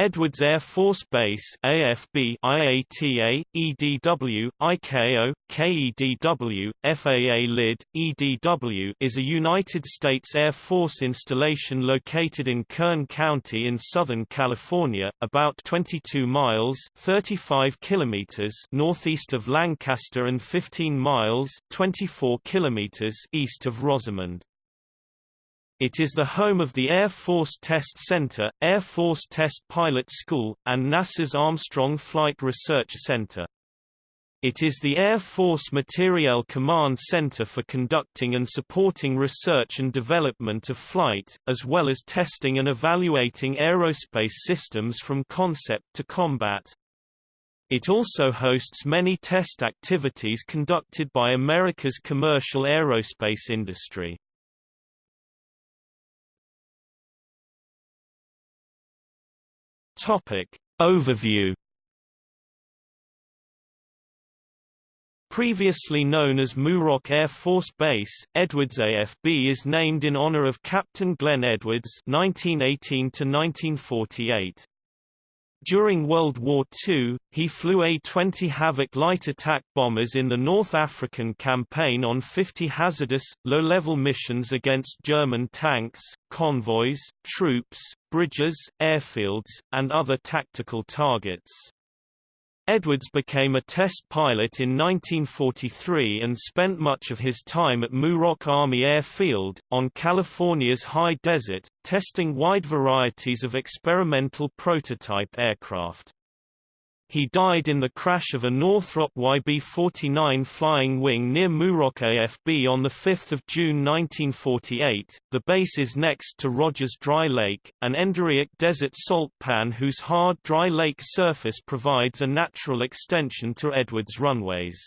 Edwards Air Force Base AFB IATA, EDW, ICAO, KEDW, FAA LID, EDW is a United States Air Force installation located in Kern County in Southern California, about 22 miles 35 kilometers northeast of Lancaster and 15 miles 24 kilometers east of Rosamond. It is the home of the Air Force Test Center, Air Force Test Pilot School, and NASA's Armstrong Flight Research Center. It is the Air Force Materiel Command Center for conducting and supporting research and development of flight, as well as testing and evaluating aerospace systems from concept to combat. It also hosts many test activities conducted by America's commercial aerospace industry. Topic. Overview Previously known as Muroc Air Force Base, Edwards AFB is named in honor of Captain Glenn Edwards (1918–1948). During World War II, he flew A-20 Havoc light attack bombers in the North African campaign on 50 hazardous, low-level missions against German tanks, convoys, troops, bridges, airfields, and other tactical targets. Edwards became a test pilot in 1943 and spent much of his time at Muroc Army Airfield, on California's high desert, testing wide varieties of experimental prototype aircraft. He died in the crash of a Northrop YB-49 flying wing near Muroc AFB on 5 June 1948. The base is next to Rogers Dry Lake, an endorheic desert salt pan whose hard dry lake surface provides a natural extension to Edwards runways.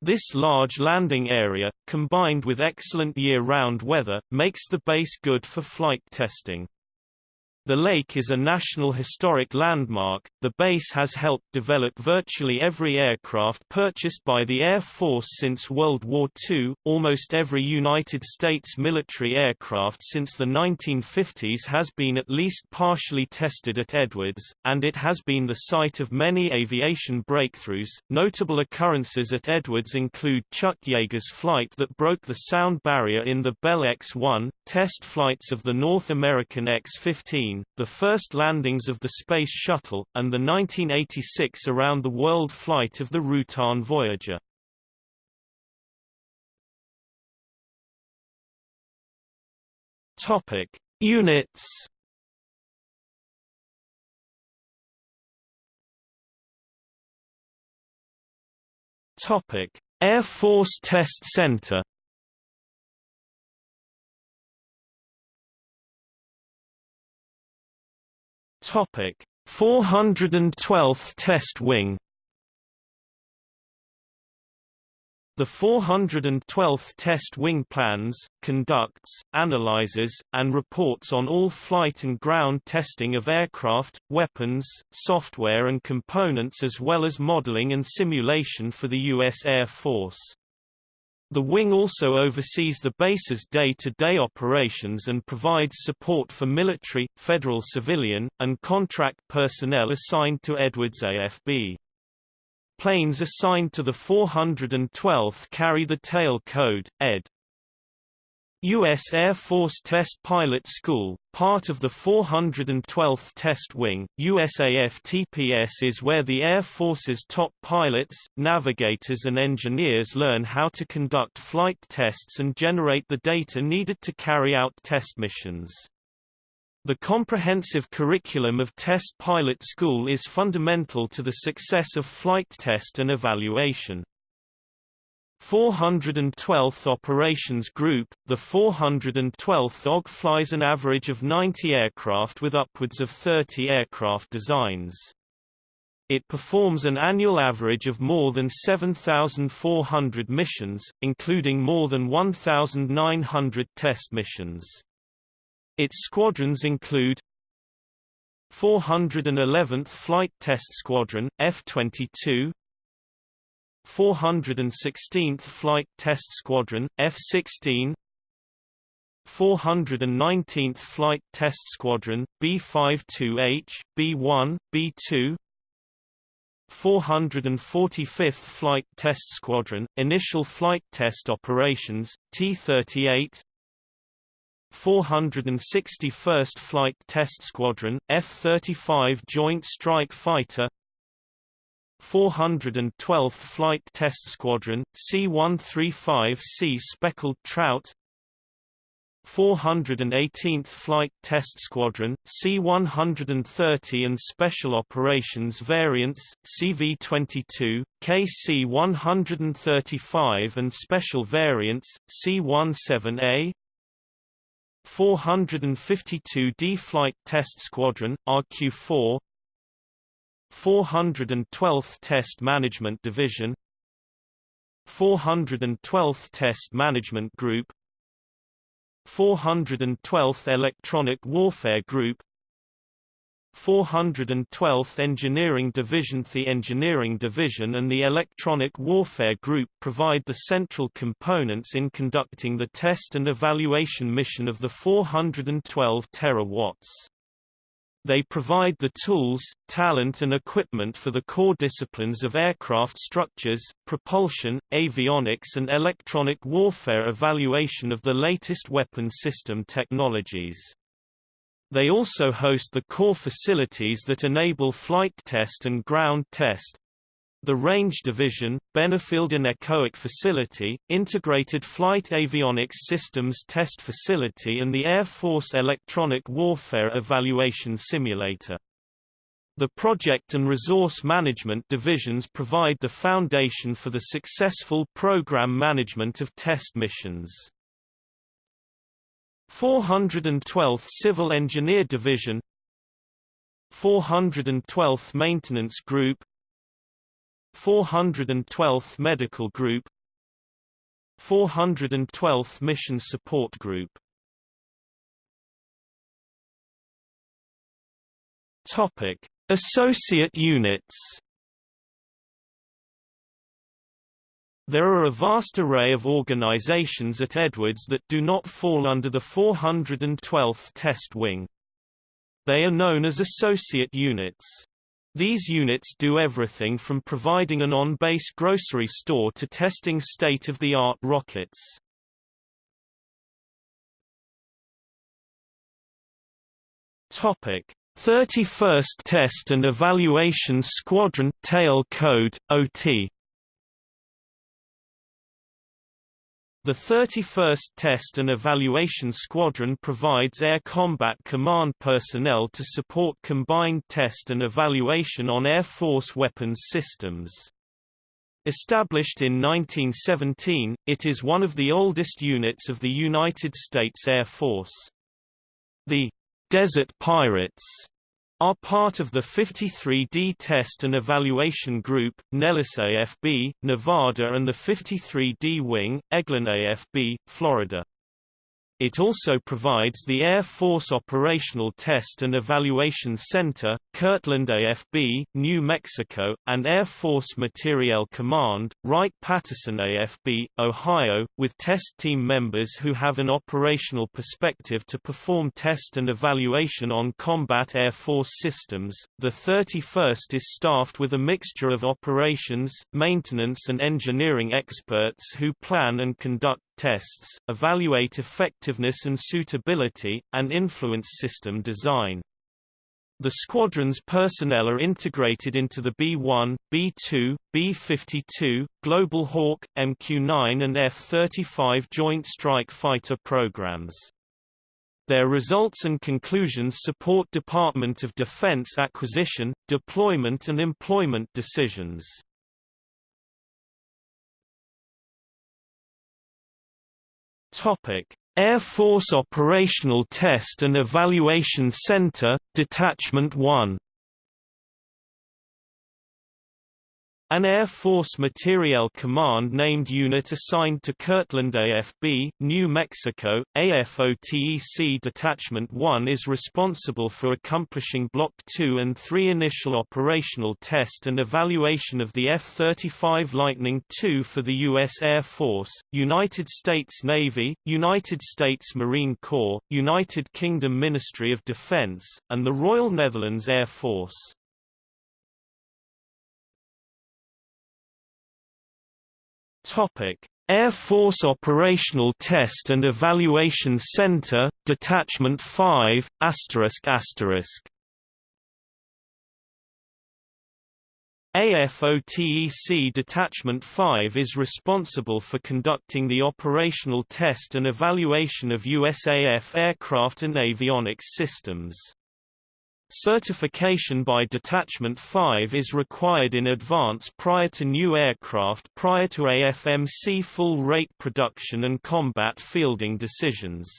This large landing area, combined with excellent year-round weather, makes the base good for flight testing. The lake is a National Historic Landmark. The base has helped develop virtually every aircraft purchased by the Air Force since World War II. Almost every United States military aircraft since the 1950s has been at least partially tested at Edwards, and it has been the site of many aviation breakthroughs. Notable occurrences at Edwards include Chuck Yeager's flight that broke the sound barrier in the Bell X-1, test flights of the North American X-15, the first landings of the Space Shuttle, and the 1986 around-the-world flight of the Rutan Voyager. Topic: Units. Topic: Air Force Test Center. Topic: 412th Test Wing The 412th Test Wing plans, conducts, analyzes, and reports on all flight and ground testing of aircraft, weapons, software and components as well as modeling and simulation for the U.S. Air Force. The wing also oversees the base's day-to-day -day operations and provides support for military, federal civilian, and contract personnel assigned to Edwards AFB. Planes assigned to the 412th carry the tail code, ED. U.S. Air Force Test Pilot School, part of the 412th Test Wing, USAF TPS is where the Air Force's top pilots, navigators and engineers learn how to conduct flight tests and generate the data needed to carry out test missions. The comprehensive curriculum of Test Pilot School is fundamental to the success of flight test and evaluation. 412th Operations Group, the 412th OG flies an average of 90 aircraft with upwards of 30 aircraft designs. It performs an annual average of more than 7,400 missions, including more than 1,900 test missions. Its squadrons include 411th Flight Test Squadron, F-22 416th Flight Test Squadron, F-16 419th Flight Test Squadron, B-52H, B-1, B-2 445th Flight Test Squadron, Initial Flight Test Operations, T-38 461st Flight Test Squadron, F-35 Joint Strike Fighter 412th Flight Test Squadron, C-135C Speckled Trout. 418th Flight Test Squadron, C-130 and Special Operations Variants, CV-22, KC-135 and Special Variants, C-17A 452d Flight Test Squadron, RQ-4 412th Test Management Division 412th Test Management Group 412th Electronic Warfare Group 412th Engineering Division The Engineering Division and the Electronic Warfare Group provide the central components in conducting the test and evaluation mission of the 412 terawatts. They provide the tools, talent and equipment for the core disciplines of aircraft structures, propulsion, avionics and electronic warfare evaluation of the latest weapon system technologies. They also host the core facilities that enable flight test and ground test, the Range Division, Benefield Anechoic Facility, Integrated Flight Avionics Systems Test Facility and the Air Force Electronic Warfare Evaluation Simulator. The Project and Resource Management divisions provide the foundation for the successful program management of test missions. 412th Civil Engineer Division 412th Maintenance Group 412th Medical Group 412th Mission Support Group Topic: Associate units. There are a vast array of organizations at Edwards that do not fall under the 412th Test Wing. They are known as associate units. These units do everything from providing an on-base grocery store to testing state-of-the-art rockets. Topic: 31st Test and Evaluation Squadron Tail Code OT The 31st Test and Evaluation Squadron provides Air Combat Command personnel to support combined test and evaluation on Air Force weapons systems. Established in 1917, it is one of the oldest units of the United States Air Force. The Desert Pirates are part of the 53D Test and Evaluation Group, Nellis AFB, Nevada and the 53D Wing, Eglin AFB, Florida. It also provides the Air Force Operational Test and Evaluation Center, Kirtland AFB, New Mexico, and Air Force Materiel Command, Wright-Patterson AFB, Ohio, with test team members who have an operational perspective to perform test and evaluation on combat Air Force systems. The 31st is staffed with a mixture of operations, maintenance and engineering experts who plan and conduct tests, evaluate effectiveness and suitability, and influence system design. The squadron's personnel are integrated into the B-1, B-2, B-52, Global Hawk, MQ-9 and F-35 Joint Strike Fighter programs. Their results and conclusions support Department of Defense acquisition, deployment and employment decisions. Topic: Air Force Operational Test and Evaluation Center, Detachment 1 An Air Force Materiel Command named unit assigned to Kirtland AFB, New Mexico, AFOTEC Detachment 1 is responsible for accomplishing Block 2 and 3 initial operational test and evaluation of the F-35 Lightning II for the U.S. Air Force, United States Navy, United States Marine Corps, United Kingdom Ministry of Defense, and the Royal Netherlands Air Force. Topic: Air Force Operational Test and Evaluation Center, Detachment 5, asterisk asterisk. AFOTEC Detachment 5 is responsible for conducting the operational test and evaluation of USAF aircraft and avionics systems. Certification by Detachment 5 is required in advance prior to new aircraft prior to AFMC full-rate production and combat fielding decisions.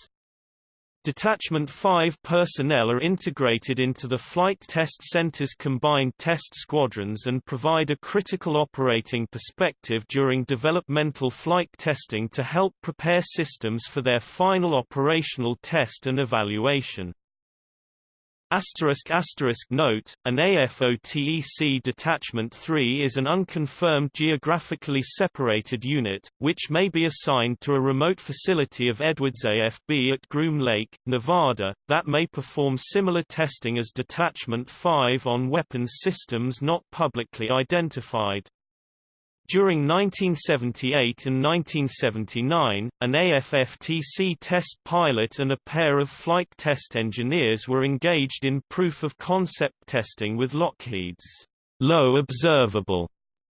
Detachment 5 personnel are integrated into the Flight Test Center's combined test squadrons and provide a critical operating perspective during developmental flight testing to help prepare systems for their final operational test and evaluation. Asterisk asterisk note, an AFOTEC Detachment 3 is an unconfirmed geographically separated unit, which may be assigned to a remote facility of Edwards AFB at Groom Lake, Nevada, that may perform similar testing as Detachment 5 on weapons systems not publicly identified. During 1978 and 1979, an AFFTC test pilot and a pair of flight test engineers were engaged in proof-of-concept testing with Lockheed's Low Observable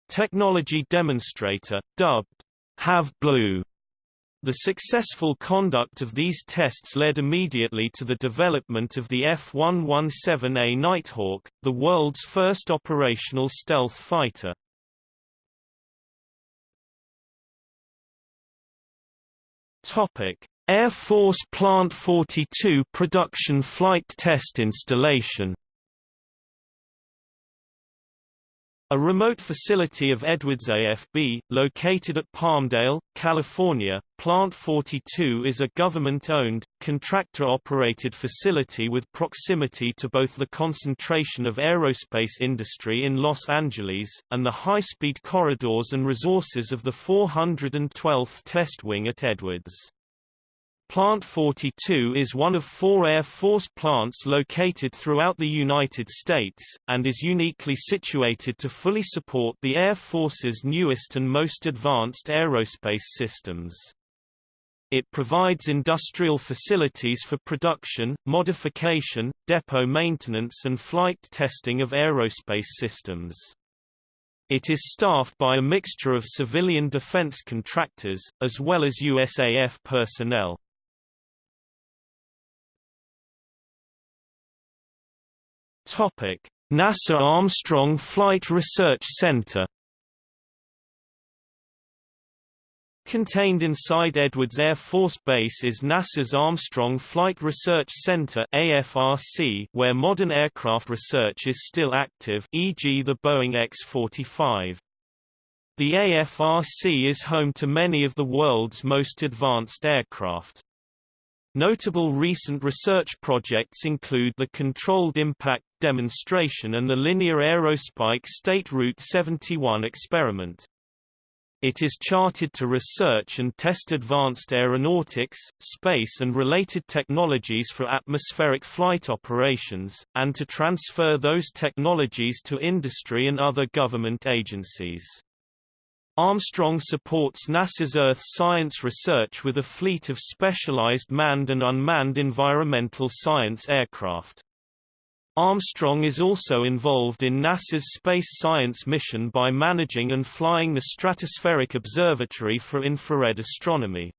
technology demonstrator, dubbed Have Blue. The successful conduct of these tests led immediately to the development of the F-117A Nighthawk, the world's first operational stealth fighter. Topic: Air Force Plant 42 production flight test installation. A remote facility of Edwards AFB, located at Palmdale, California, Plant 42 is a government-owned, contractor-operated facility with proximity to both the concentration of aerospace industry in Los Angeles, and the high-speed corridors and resources of the 412th Test Wing at Edwards. Plant 42 is one of four Air Force plants located throughout the United States, and is uniquely situated to fully support the Air Force's newest and most advanced aerospace systems. It provides industrial facilities for production, modification, depot maintenance and flight testing of aerospace systems. It is staffed by a mixture of civilian defense contractors, as well as USAF personnel. Topic: NASA Armstrong Flight Research Center Contained inside Edwards Air Force Base is NASA's Armstrong Flight Research Center AFRC, where modern aircraft research is still active e.g. the Boeing X-45. The AFRC is home to many of the world's most advanced aircraft. Notable recent research projects include the Controlled Impact Demonstration and the Linear Aerospike State Route 71 experiment. It is charted to research and test advanced aeronautics, space and related technologies for atmospheric flight operations, and to transfer those technologies to industry and other government agencies. Armstrong supports NASA's Earth science research with a fleet of specialized manned and unmanned environmental science aircraft. Armstrong is also involved in NASA's space science mission by managing and flying the Stratospheric Observatory for Infrared Astronomy.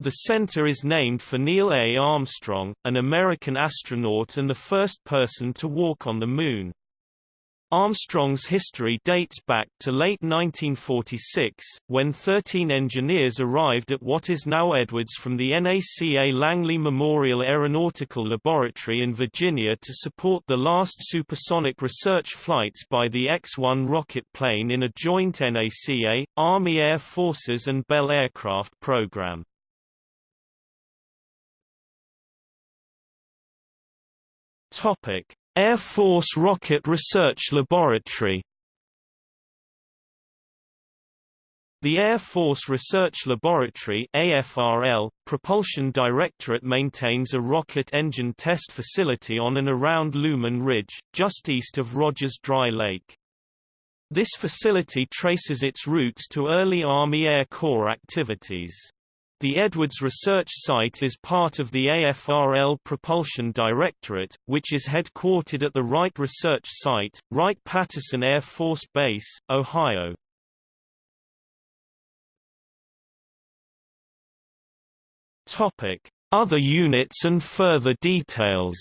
The center is named for Neil A. Armstrong, an American astronaut and the first person to walk on the Moon. Armstrong's history dates back to late 1946, when 13 engineers arrived at what is now Edwards from the NACA Langley Memorial Aeronautical Laboratory in Virginia to support the last supersonic research flights by the X-1 rocket plane in a joint NACA, Army Air Forces and Bell aircraft program. Air Force Rocket Research Laboratory The Air Force Research Laboratory AFRL, Propulsion Directorate maintains a rocket engine test facility on and around Leuhman Ridge, just east of Rogers Dry Lake. This facility traces its roots to early Army Air Corps activities. The Edwards Research Site is part of the AFRL Propulsion Directorate, which is headquartered at the Wright Research Site, Wright-Patterson Air Force Base, Ohio. Other units and further details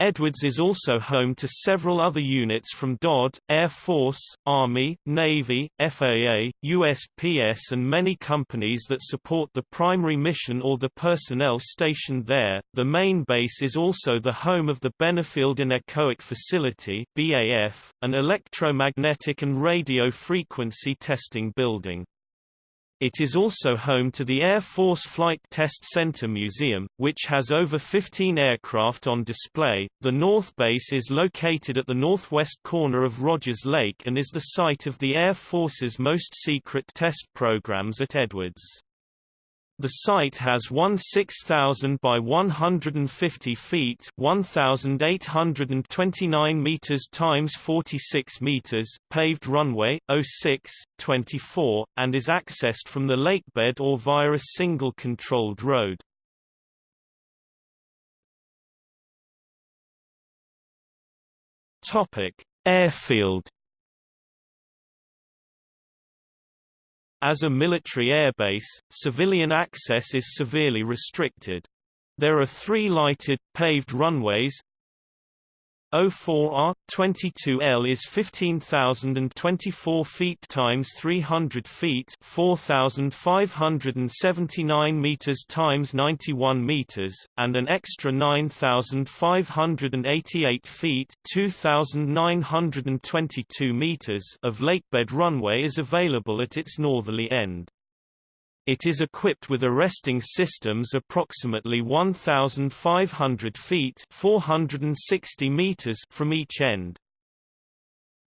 Edwards is also home to several other units from DoD, Air Force, Army, Navy, FAA, USPS and many companies that support the primary mission or the personnel stationed there. The main base is also the home of the Benefield Anechoic Facility (BAF), an electromagnetic and radio frequency testing building. It is also home to the Air Force Flight Test Center Museum, which has over 15 aircraft on display. The North Base is located at the northwest corner of Rogers Lake and is the site of the Air Force's most secret test programs at Edwards. The site has one 6,000 by 150 feet 1,829 meters times 46 meters paved runway, 06, 24, and is accessed from the lakebed or via a single controlled road. Airfield As a military airbase, civilian access is severely restricted. There are three lighted, paved runways, 04R 22L is 15,024 feet times 300 feet, 4,579 meters times 91 meters, and an extra 9,588 feet, 2,922 meters of lakebed runway is available at its northerly end. It is equipped with arresting systems approximately 1,500 feet 460 meters from each end.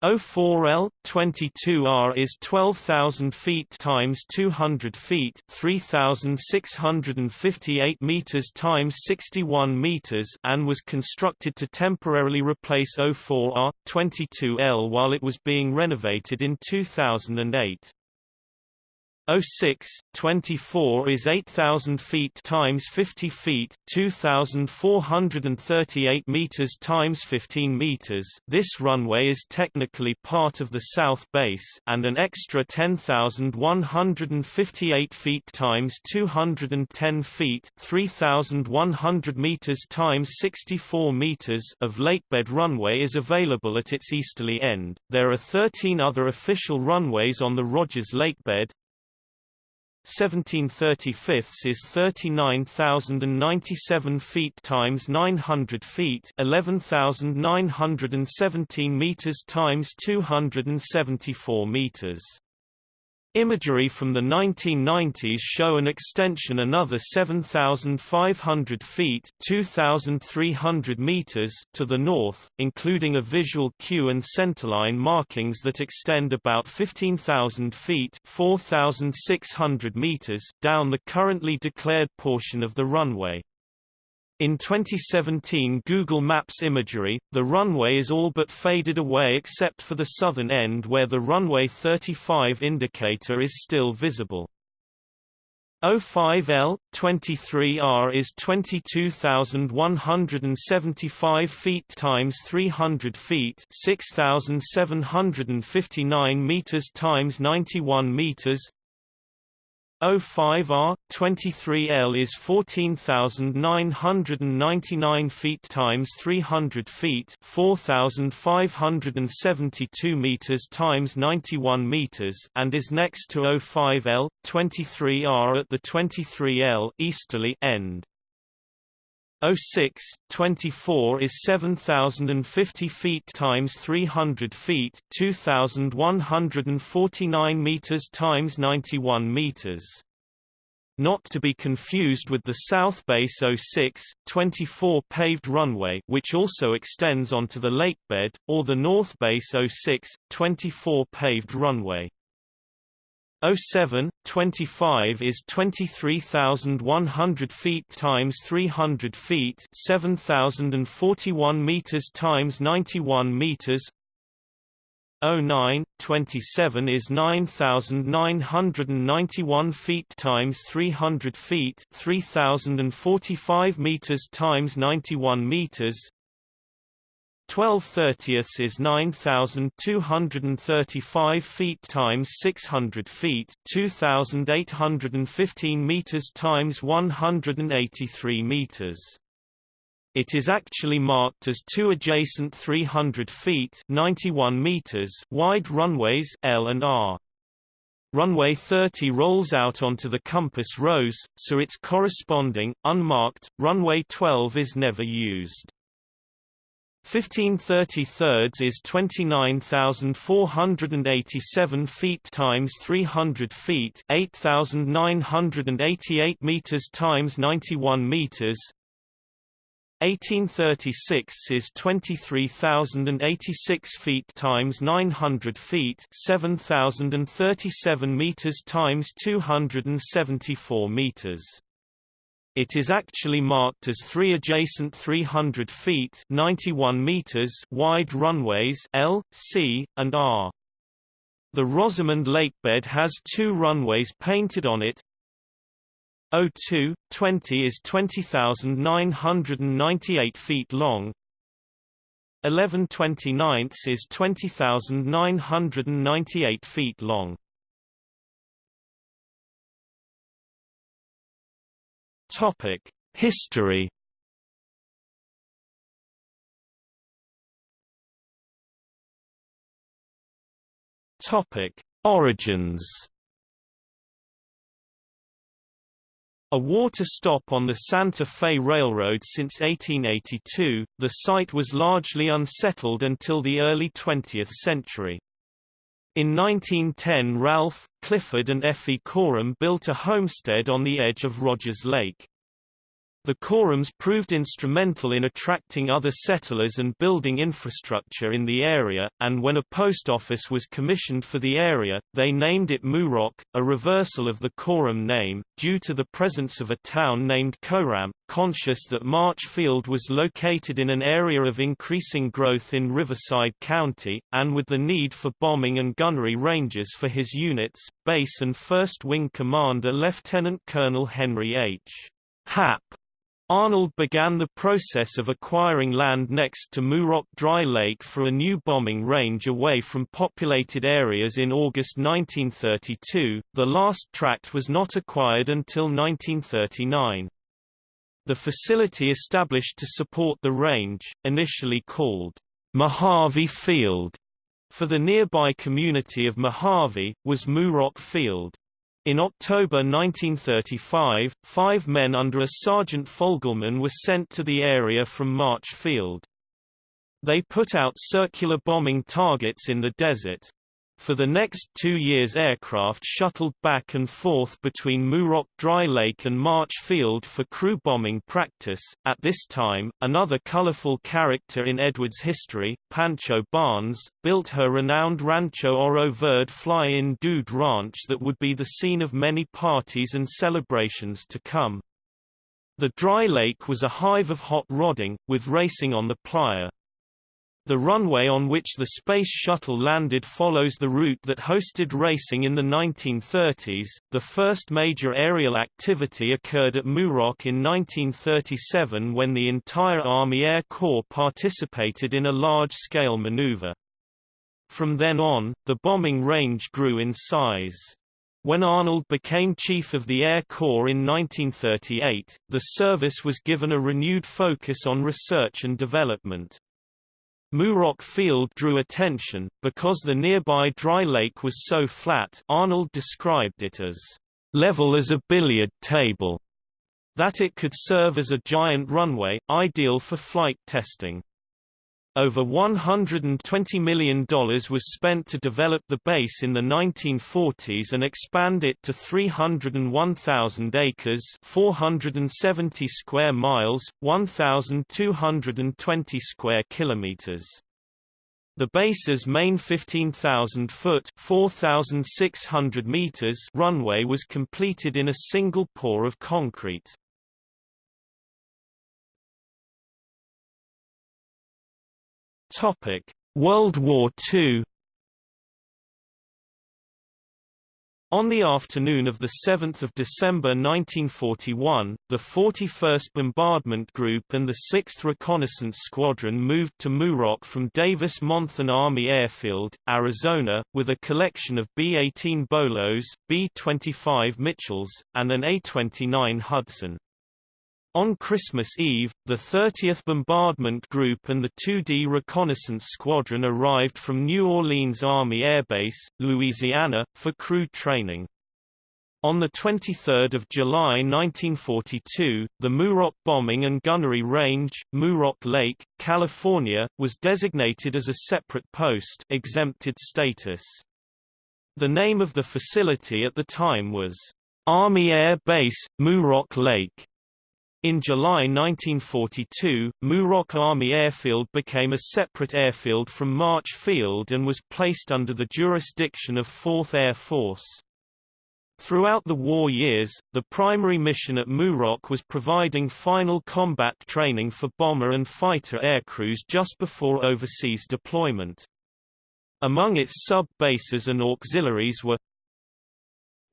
O4L 22R is 12,000 feet times 200 feet, 3,658 meters times 61 meters, and was constructed to temporarily replace O4R 22L while it was being renovated in 2008. 06, 24 is 8,000 feet times 50 feet, 2,438 meters times 15 meters. This runway is technically part of the south base, and an extra 10,158 feet times 210 feet, 3,100 meters times 64 meters of lakebed runway is available at its easterly end. There are 13 other official runways on the Rogers lakebed, 1735 is 39,097 feet times 900 feet, 11,917 meters times 274 meters. Imagery from the 1990s show an extension another 7,500 feet 2,300 meters to the north, including a visual cue and centerline markings that extend about 15,000 feet 4,600 meters down the currently declared portion of the runway. In 2017 Google Maps imagery, the runway is all but faded away except for the southern end where the runway 35 indicator is still visible. 05L 23R is 22,175 feet times 300 feet, 6,759 meters times 91 meters. 05R 23L is 14,999 feet times 300 feet, 4,572 meters times 91 meters, and is next to 05L 23R at the 23L easterly end. 06, 24 is 7,050 feet times 300 feet 2,149 meters times 91 meters. Not to be confused with the South Base 06, 24 paved runway which also extends onto the lakebed, or the North Base 06, 24 paved runway. 07, 25 is 23,100 feet times 300 feet 7,041 meters times 91 meters. 09, 27 is 9,991 feet times 300 feet 3,045 meters times 91 meters 12 thirtieths is 9,235 feet times 600 feet 2,815 meters times 183 meters. It is actually marked as two adjacent 300 feet 91 meters wide runways L and R. Runway 30 rolls out onto the compass rose, so its corresponding, unmarked, runway 12 is never used. 1530 thirds is 29,487 feet times 300 feet 8,988 meters times 91 meters. 1836 is 23,086 feet times 900 feet 7,037 meters times 274 meters it is actually marked as three adjacent 300 feet 91 meters wide runways L, C, and R. The Rosamond lakebed has two runways painted on it. 02, 20 is 20,998 feet long. 11 29 is 20,998 feet long. Topic: History. Topic: Origins. A water stop on the Santa Fe Railroad since 1882, the site was largely unsettled until the early 20th century. In 1910 Ralph, Clifford and Effie Coram built a homestead on the edge of Rogers Lake. The Corams proved instrumental in attracting other settlers and building infrastructure in the area, and when a post office was commissioned for the area, they named it Muroc, a reversal of the Coram name, due to the presence of a town named Coram, conscious that March Field was located in an area of increasing growth in Riverside County, and with the need for bombing and gunnery ranges for his units, base and 1st Wing Commander Lieutenant Colonel Henry H. Hap Arnold began the process of acquiring land next to Muroc Dry Lake for a new bombing range away from populated areas in August 1932. The last tract was not acquired until 1939. The facility established to support the range, initially called Mojave Field, for the nearby community of Mojave, was Muroc Field. In October 1935, five men under a Sergeant Fogelman were sent to the area from March Field. They put out circular bombing targets in the desert. For the next two years aircraft shuttled back and forth between Muroc Dry Lake and March Field for crew bombing practice. At this time, another colorful character in Edwards' history, Pancho Barnes, built her renowned Rancho Oro Verde fly-in dude ranch that would be the scene of many parties and celebrations to come. The dry lake was a hive of hot rodding, with racing on the playa. The runway on which the Space Shuttle landed follows the route that hosted racing in the 1930s. The first major aerial activity occurred at Muroc in 1937 when the entire Army Air Corps participated in a large-scale maneuver. From then on, the bombing range grew in size. When Arnold became Chief of the Air Corps in 1938, the service was given a renewed focus on research and development. Muroc Field drew attention, because the nearby dry lake was so flat Arnold described it as level as a billiard table, that it could serve as a giant runway, ideal for flight testing. Over $120 million was spent to develop the base in the 1940s and expand it to 301,000 acres 470 square miles, 1,220 square kilometers. The base's main 15,000-foot (4,600 meters) runway was completed in a single pour of concrete. Topic: World War II On the afternoon of 7 December 1941, the 41st Bombardment Group and the 6th Reconnaissance Squadron moved to Muroc from Davis-Monthan Army Airfield, Arizona, with a collection of B-18 Bolos, B-25 Mitchells, and an A-29 Hudson. On Christmas Eve, the 30th Bombardment Group and the 2D Reconnaissance Squadron arrived from New Orleans Army Air Base, Louisiana, for crew training. On 23 July 1942, the Muroc Bombing and Gunnery Range, Muroc Lake, California, was designated as a separate post exempted status. The name of the facility at the time was Army Air Base, Muroc Lake. In July 1942, Muroc Army Airfield became a separate airfield from March Field and was placed under the jurisdiction of 4th Air Force. Throughout the war years, the primary mission at Muroc was providing final combat training for bomber and fighter aircrews just before overseas deployment. Among its sub-bases and auxiliaries were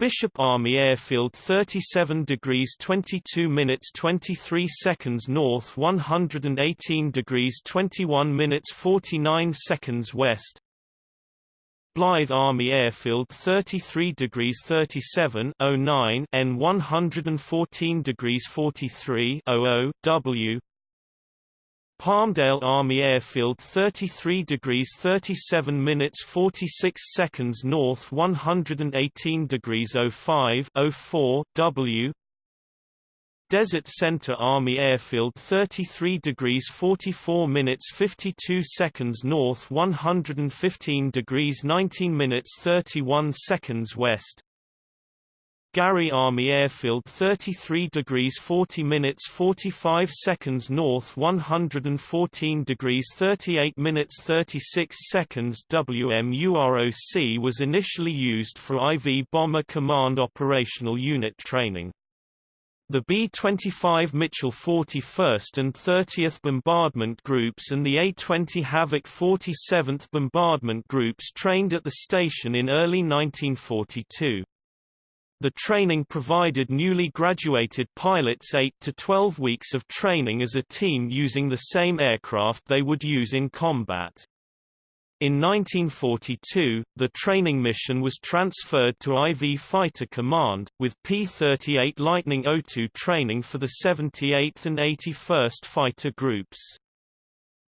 Bishop Army Airfield 37 degrees 22 minutes 23 seconds north 118 degrees 21 minutes 49 seconds west. Blythe Army Airfield 33 degrees 37 09 N 114 degrees 43 00 W Palmdale Army Airfield 33 degrees 37 minutes 46 seconds north 118 degrees 05 04 W. Desert Center Army Airfield 33 degrees 44 minutes 52 seconds north 115 degrees 19 minutes 31 seconds west Gary Army Airfield 33 degrees 40 minutes 45 seconds north 114 degrees 38 minutes 36 seconds WMUROC was initially used for IV Bomber Command Operational Unit training. The B-25 Mitchell 41st and 30th Bombardment Groups and the A-20 Havoc 47th Bombardment Groups trained at the station in early 1942. The training provided newly graduated pilots 8 to 12 weeks of training as a team using the same aircraft they would use in combat. In 1942, the training mission was transferred to IV Fighter Command, with P-38 Lightning O2 training for the 78th and 81st Fighter Groups.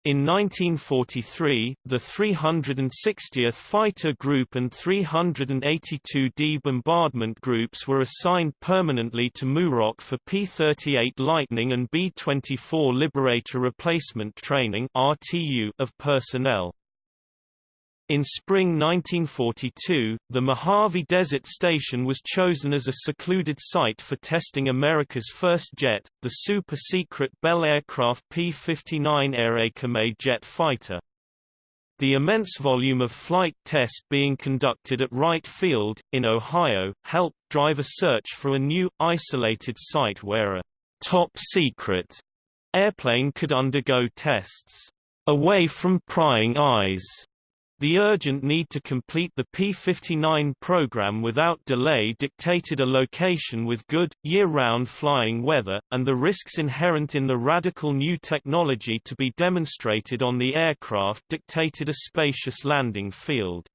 In 1943, the 360th Fighter Group and 382d Bombardment Groups were assigned permanently to Muroc for P-38 Lightning and B-24 Liberator Replacement Training of personnel. In spring 1942, the Mojave Desert Station was chosen as a secluded site for testing America's first jet, the super-secret Bell Aircraft P-59 Airacomet jet fighter. The immense volume of flight tests being conducted at Wright Field, in Ohio, helped drive a search for a new, isolated site where a top-secret airplane could undergo tests away from prying eyes. The urgent need to complete the P-59 program without delay dictated a location with good, year-round flying weather, and the risks inherent in the radical new technology to be demonstrated on the aircraft dictated a spacious landing field.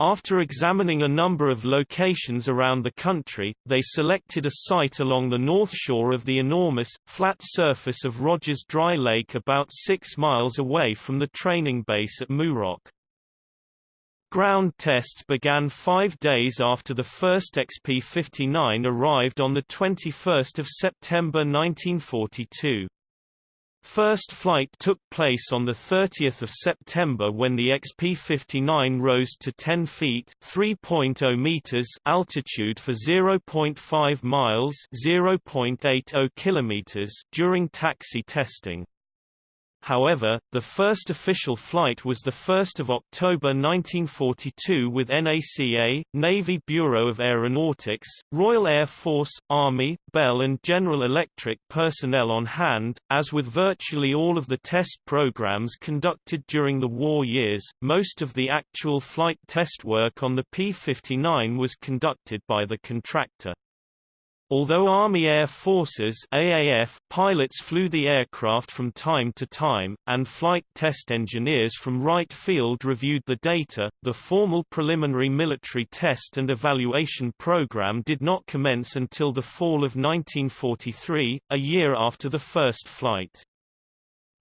After examining a number of locations around the country, they selected a site along the north shore of the enormous, flat surface of Rogers Dry Lake about six miles away from the training base at Muroc. Ground tests began five days after the first XP-59 arrived on 21 September 1942. First flight took place on 30 September when the XP-59 rose to 10 feet (3.0 meters) altitude for 0.5 miles (0.80 kilometers) during taxi testing. However, the first official flight was 1 October 1942 with NACA, Navy Bureau of Aeronautics, Royal Air Force, Army, Bell and General Electric personnel on hand. As with virtually all of the test programs conducted during the war years, most of the actual flight test work on the P-59 was conducted by the contractor. Although Army Air Forces AAF pilots flew the aircraft from time to time, and flight test engineers from Wright Field reviewed the data, the formal preliminary military test and evaluation program did not commence until the fall of 1943, a year after the first flight.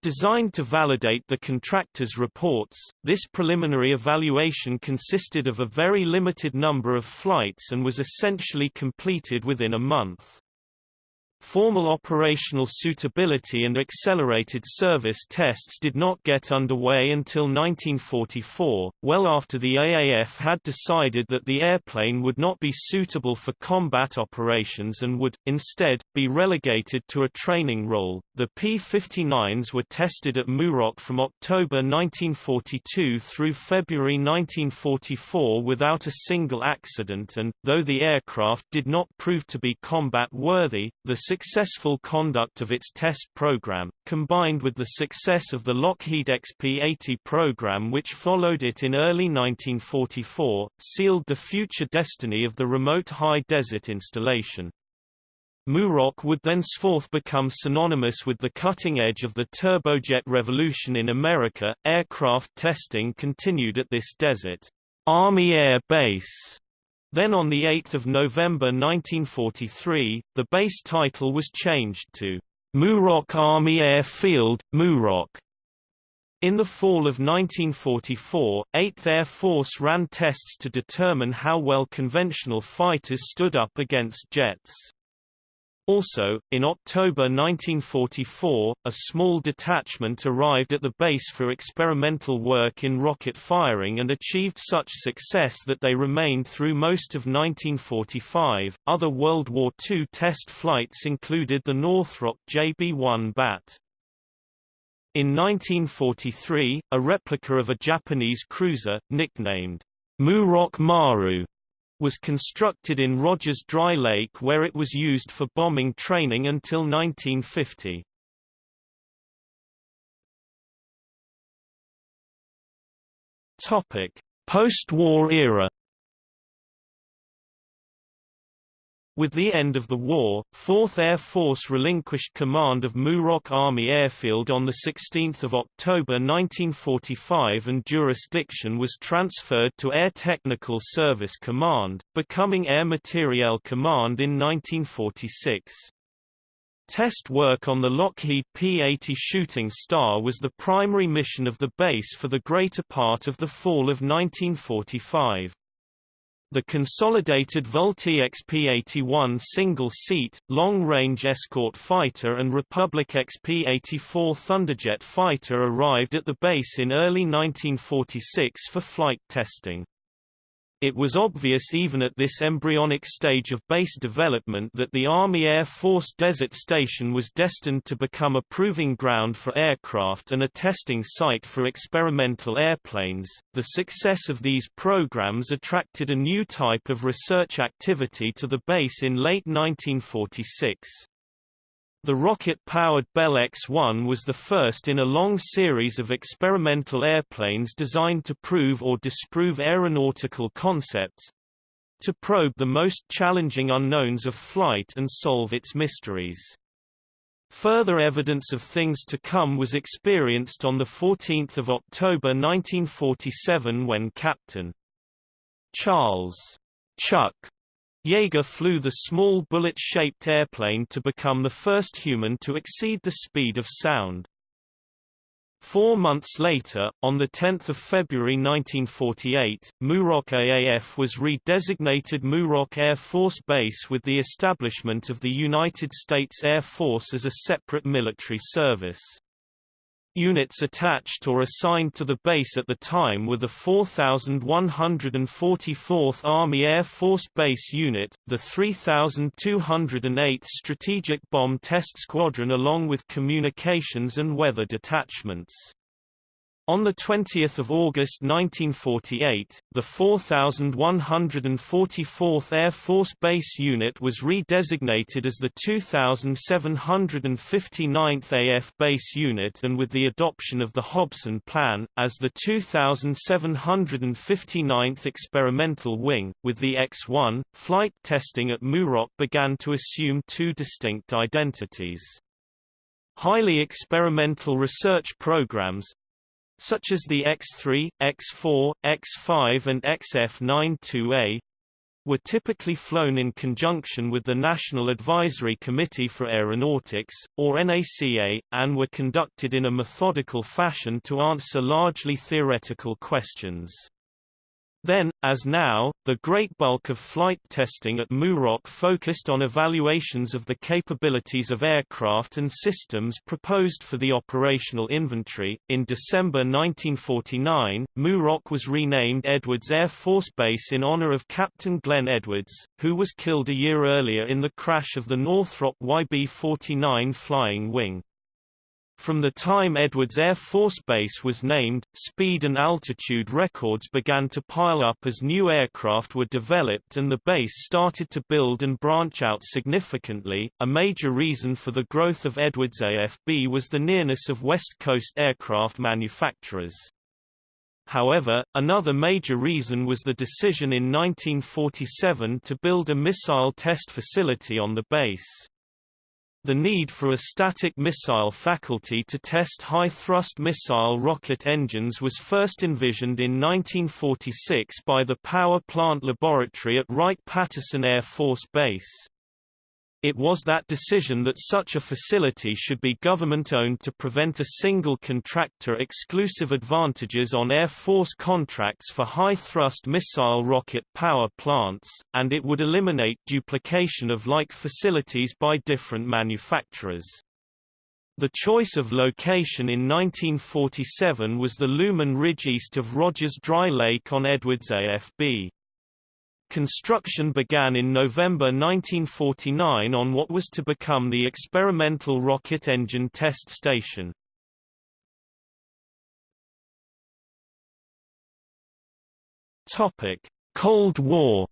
Designed to validate the contractor's reports, this preliminary evaluation consisted of a very limited number of flights and was essentially completed within a month. Formal operational suitability and accelerated service tests did not get underway until 1944, well after the AAF had decided that the airplane would not be suitable for combat operations and would, instead, be relegated to a training role. The P-59s were tested at Muroc from October 1942 through February 1944 without a single accident and, though the aircraft did not prove to be combat-worthy, the successful conduct of its test program, combined with the success of the Lockheed XP-80 program which followed it in early 1944, sealed the future destiny of the remote high desert installation. Muroc would thenceforth become synonymous with the cutting edge of the turbojet revolution in America. Aircraft testing continued at this desert Army Air Base then on 8 November 1943, the base title was changed to Muroc Army Airfield, Muroc. In the fall of 1944, 8th Air Force ran tests to determine how well conventional fighters stood up against jets. Also, in October 1944, a small detachment arrived at the base for experimental work in rocket firing and achieved such success that they remained through most of 1945. Other World War II test flights included the Northrop JB-1 BAT. In 1943, a replica of a Japanese cruiser, nicknamed Muroc Maru, was constructed in Rogers Dry Lake where it was used for bombing training until 1950. Post-war era With the end of the war, 4th Air Force relinquished command of Muroc Army Airfield on 16 October 1945 and jurisdiction was transferred to Air Technical Service Command, becoming Air Materiel Command in 1946. Test work on the Lockheed P-80 Shooting Star was the primary mission of the base for the greater part of the fall of 1945. The consolidated Vultee XP-81 single-seat, long-range escort fighter and Republic XP-84 Thunderjet fighter arrived at the base in early 1946 for flight testing. It was obvious even at this embryonic stage of base development that the Army Air Force Desert Station was destined to become a proving ground for aircraft and a testing site for experimental airplanes. The success of these programs attracted a new type of research activity to the base in late 1946. The rocket-powered Bell X-1 was the first in a long series of experimental airplanes designed to prove or disprove aeronautical concepts—to probe the most challenging unknowns of flight and solve its mysteries. Further evidence of things to come was experienced on 14 October 1947 when Captain Charles Chuck Yeager flew the small bullet-shaped airplane to become the first human to exceed the speed of sound. Four months later, on 10 February 1948, Muroc AAF was redesignated Muroc Air Force Base with the establishment of the United States Air Force as a separate military service. Units attached or assigned to the base at the time were the 4144th Army Air Force Base Unit, the 3208th Strategic Bomb Test Squadron along with communications and weather detachments. On 20 August 1948, the 4144th Air Force Base Unit was redesignated as the 2759th AF Base Unit and with the adoption of the Hobson Plan, as the 2759th Experimental Wing. With the X-1, flight testing at Muroc began to assume two distinct identities. Highly experimental research programs, such as the X3, X4, X5 and XF92A, were typically flown in conjunction with the National Advisory Committee for Aeronautics, or NACA, and were conducted in a methodical fashion to answer largely theoretical questions. Then, as now, the great bulk of flight testing at Muroc focused on evaluations of the capabilities of aircraft and systems proposed for the operational inventory. In December 1949, Muroc was renamed Edwards Air Force Base in honor of Captain Glenn Edwards, who was killed a year earlier in the crash of the Northrop YB-49 flying wing. From the time Edwards Air Force Base was named, speed and altitude records began to pile up as new aircraft were developed and the base started to build and branch out significantly. A major reason for the growth of Edwards AFB was the nearness of West Coast aircraft manufacturers. However, another major reason was the decision in 1947 to build a missile test facility on the base. The need for a static missile faculty to test high-thrust missile rocket engines was first envisioned in 1946 by the Power Plant Laboratory at Wright-Patterson Air Force Base. It was that decision that such a facility should be government-owned to prevent a single contractor exclusive advantages on Air Force contracts for high-thrust missile rocket power plants, and it would eliminate duplication of like facilities by different manufacturers. The choice of location in 1947 was the Leuhman Ridge east of Rogers Dry Lake on Edwards AFB. Construction began in November 1949 on what was to become the experimental rocket engine test station. Topic: Cold War.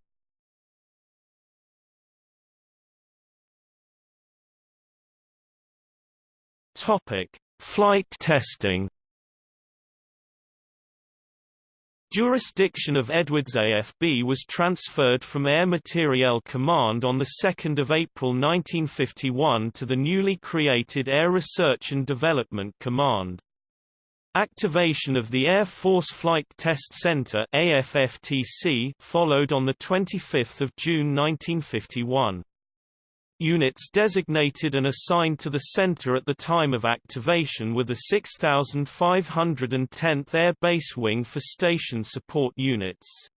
Topic: Flight testing. Jurisdiction of Edwards AFB was transferred from Air Materiel Command on 2 April 1951 to the newly created Air Research and Development Command. Activation of the Air Force Flight Test Center AFFTC followed on 25 June 1951. Units designated and assigned to the center at the time of activation were the 6510th Air Base Wing for Station Support Units.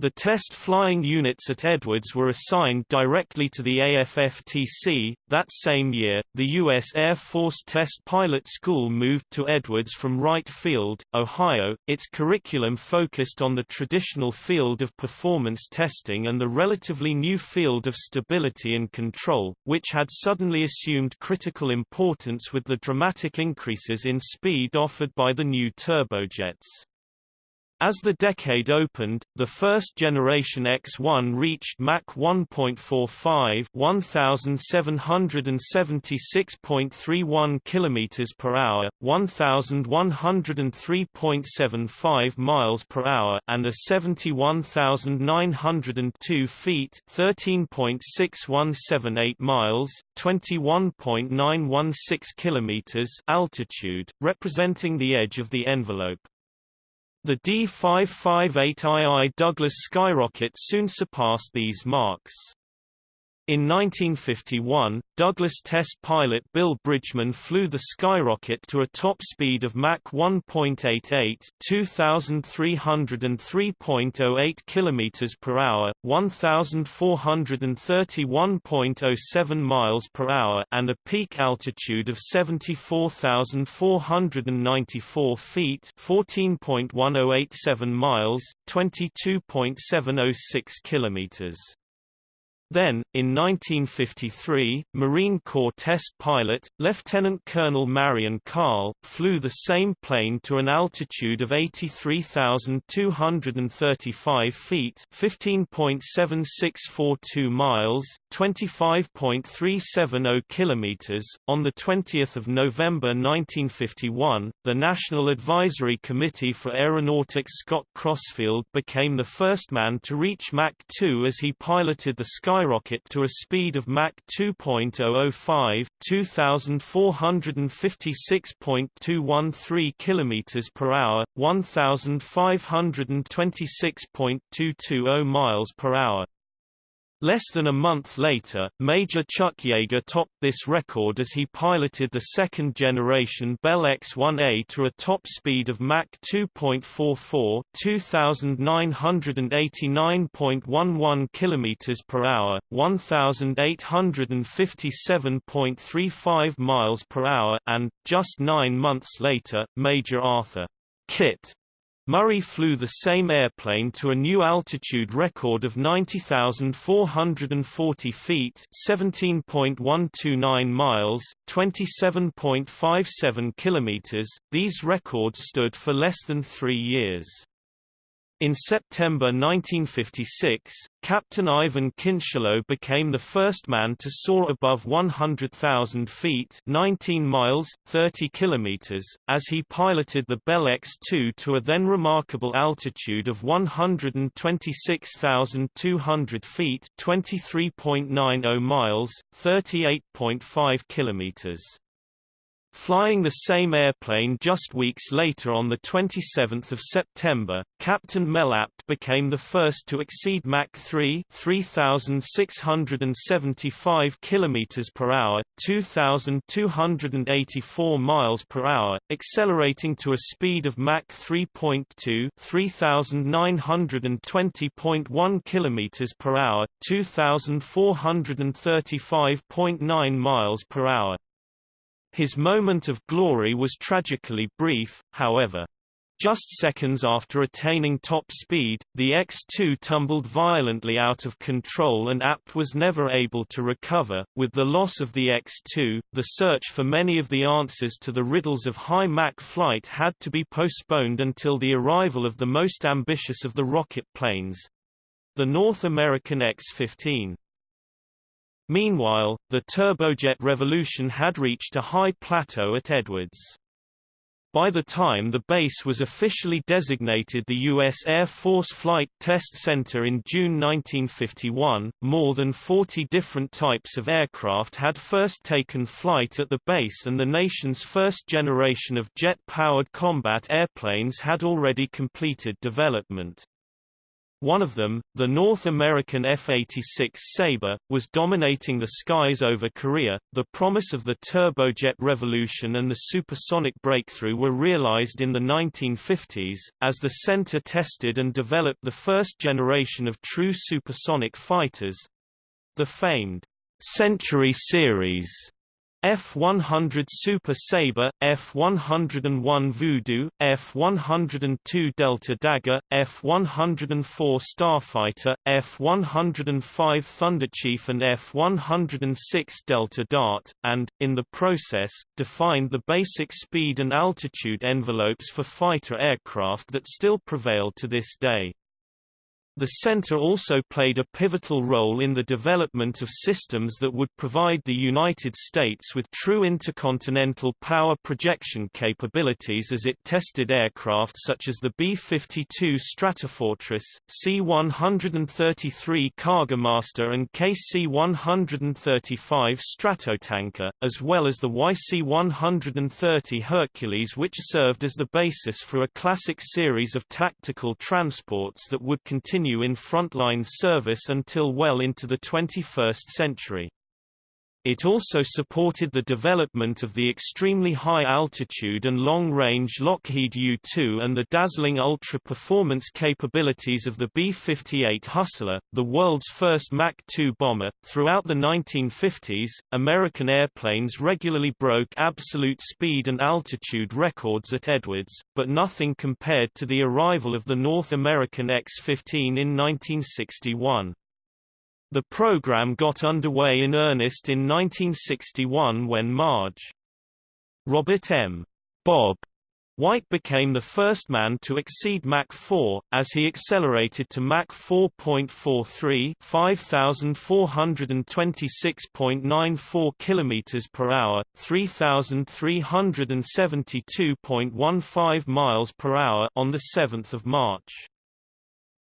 The test flying units at Edwards were assigned directly to the AFFTC. That same year, the U.S. Air Force Test Pilot School moved to Edwards from Wright Field, Ohio. Its curriculum focused on the traditional field of performance testing and the relatively new field of stability and control, which had suddenly assumed critical importance with the dramatic increases in speed offered by the new turbojets. As the decade opened, the first generation X1 reached Mach 1.45 1776.31 km per hour, 1103.75 miles per hour and a 71,902 feet 13.6178 miles, 21.916 km altitude, representing the edge of the envelope. The D-558II Douglas skyrocket soon surpassed these marks. In 1951, Douglas test pilot Bill Bridgeman flew the skyrocket to a top speed of Mach 1.88 (2303.08 km per hour, 1431.07 miles per hour) and a peak altitude of 74,494 feet (14.1087 miles, 22.706 kilometers). Then, in 1953, Marine Corps test pilot, Lieutenant Colonel Marion Carl, flew the same plane to an altitude of 83,235 feet 15.7642 miles, 25.370 kilometers. On 20 November 1951, the National Advisory Committee for Aeronautics Scott Crossfield became the first man to reach Mach 2 as he piloted the Sky skyrocket to a speed of Mach 2.005 2456.213 km per hour, 1526.220 miles per hour. Less than a month later, Major Chuck Yeager topped this record as he piloted the second-generation Bell X-1A to a top speed of Mach 2.44 (2989.11 km per hour, 1857.35 miles per hour) and, just nine months later, Major Arthur Kit Murray flew the same airplane to a new altitude record of 90,440 feet 17.129 miles, 27.57 kilometers. These records stood for less than three years. In September 1956, Captain Iven Kincheloe became the first man to soar above 100,000 feet 19 miles, 30 kilometers, as he piloted the Bell X-2 to a then remarkable altitude of 126,200 feet 23.90 miles, 38.5 kilometers. Flying the same airplane just weeks later on 27 September, Captain Mel Apt became the first to exceed Mach 3 3,675 km per hour, 2,284 miles per hour, accelerating to a speed of Mach 3.2 3,920.1 km per hour, 2,435.9 miles per hour. His moment of glory was tragically brief, however. Just seconds after attaining top speed, the X-2 tumbled violently out of control and Apt was never able to recover. With the loss of the X-2, the search for many of the answers to the riddles of high Mach flight had to be postponed until the arrival of the most ambitious of the rocket planes—the North American X-15. Meanwhile, the turbojet revolution had reached a high plateau at Edwards. By the time the base was officially designated the U.S. Air Force Flight Test Center in June 1951, more than 40 different types of aircraft had first taken flight at the base and the nation's first generation of jet-powered combat airplanes had already completed development. One of them, the North American F-86 Sabre, was dominating the skies over Korea. The promise of the turbojet revolution and the supersonic breakthrough were realized in the 1950s, as the center tested and developed the first generation of true supersonic fighters—the famed Century series F-100 Super Sabre, F-101 Voodoo, F-102 Delta Dagger, F-104 Starfighter, F-105 Thunderchief and F-106 Delta Dart, and, in the process, defined the basic speed and altitude envelopes for fighter aircraft that still prevail to this day. The center also played a pivotal role in the development of systems that would provide the United States with true intercontinental power projection capabilities as it tested aircraft such as the B-52 Stratofortress, C-133 Cargomaster and KC-135 Stratotanker, as well as the YC-130 Hercules which served as the basis for a classic series of tactical transports that would continue continue in frontline service until well into the 21st century. It also supported the development of the extremely high-altitude and long-range Lockheed U-2 and the dazzling ultra-performance capabilities of the B-58 Hustler, the world's first Mach 2 bomber. Throughout the 1950s, American airplanes regularly broke absolute speed and altitude records at Edwards, but nothing compared to the arrival of the North American X-15 in 1961. The program got underway in earnest in 1961 when Marge. Robert M. Bob White became the first man to exceed Mach 4, as he accelerated to Mach 4.43 5,426.94 km per hour, 3,372.15 miles per hour on 7 March.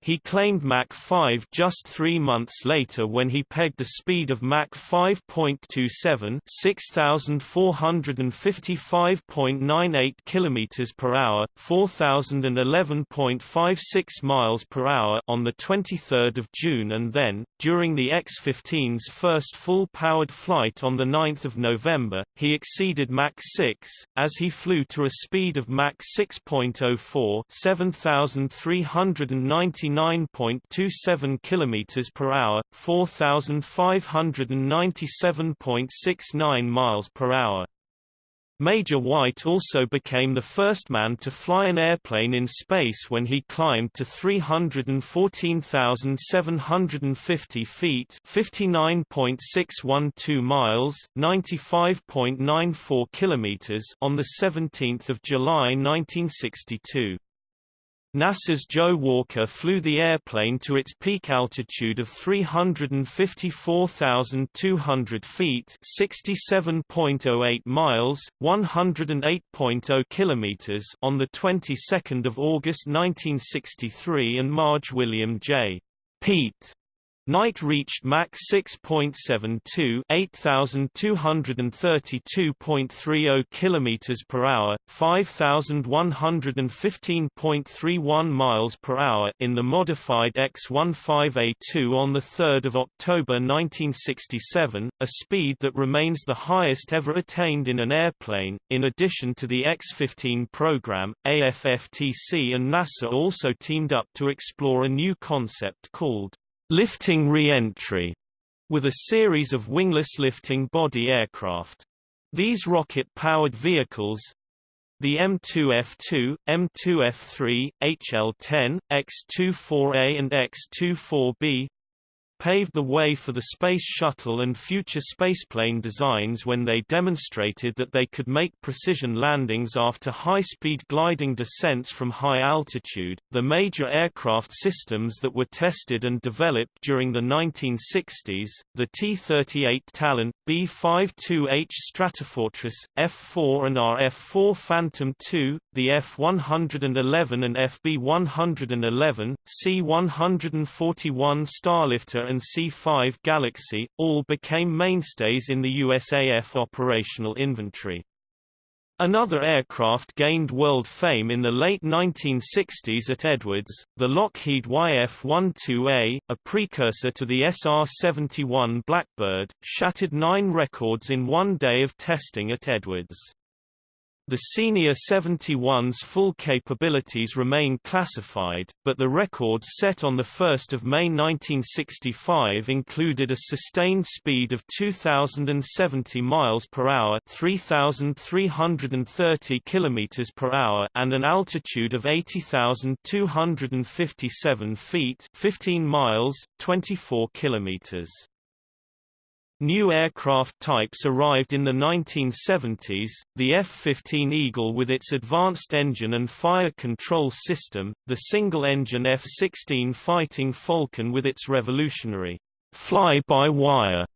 He claimed Mach 5 just three months later when he pegged a speed of Mach 5.27 6,455.98 km per hour, 4,011.56 miles per hour on the 23rd of June and then, during the X-15's first full-powered flight on 9 November, he exceeded Mach 6, as he flew to a speed of Mach 6.04 7,390 99.27 km per hour, 4,597.69 miles per hour. Major White also became the first man to fly an airplane in space when he climbed to 314,750 feet 59.612 miles 95.94 kilometers on 17 July 1962. NASA's Joe Walker flew the airplane to its peak altitude of 354,200 feet (67.08 miles, 108.0 kilometers) on the 22nd of August 1963, and Marge William J. Pete Knight reached Mach 6.72 8232.30 km per hour, 5115.31 miles per hour in the modified X-15A2 on 3 October 1967, a speed that remains the highest ever attained in an airplane. In addition to the X-15 program, AFFTC and NASA also teamed up to explore a new concept called lifting re-entry, with a series of wingless lifting body aircraft. These rocket-powered vehicles, the M2F2, M2F3, HL10, X24A and X24B, paved the way for the Space Shuttle and future spaceplane designs when they demonstrated that they could make precision landings after high-speed gliding descents from high altitude. The major aircraft systems that were tested and developed during the 1960s, the T-38 Talon, B-52H Stratofortress, F-4 and RF-4 Phantom II, the F-111 and FB-111, C-141 Starlifter and C-5 Galaxy, all became mainstays in the USAF operational inventory. Another aircraft gained world fame in the late 1960s at Edwards, the Lockheed YF-12A, a precursor to the SR-71 Blackbird, shattered nine records in one day of testing at Edwards. The Senior 71's full capabilities remain classified, but the records set on 1 May 1965 included a sustained speed of 2,070 miles per hour, 3,330 kilometers per hour, and an altitude of 80,257 feet, 15 miles, 24 kilometers. New aircraft types arrived in the 1970s, the F-15 Eagle with its advanced engine and fire control system, the single-engine F-16 Fighting Falcon with its revolutionary fly-by-wire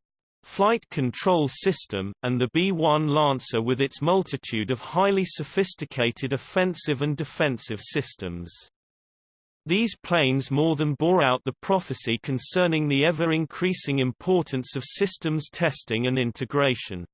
flight control system, and the B-1 Lancer with its multitude of highly sophisticated offensive and defensive systems. These planes more than bore out the prophecy concerning the ever-increasing importance of systems testing and integration.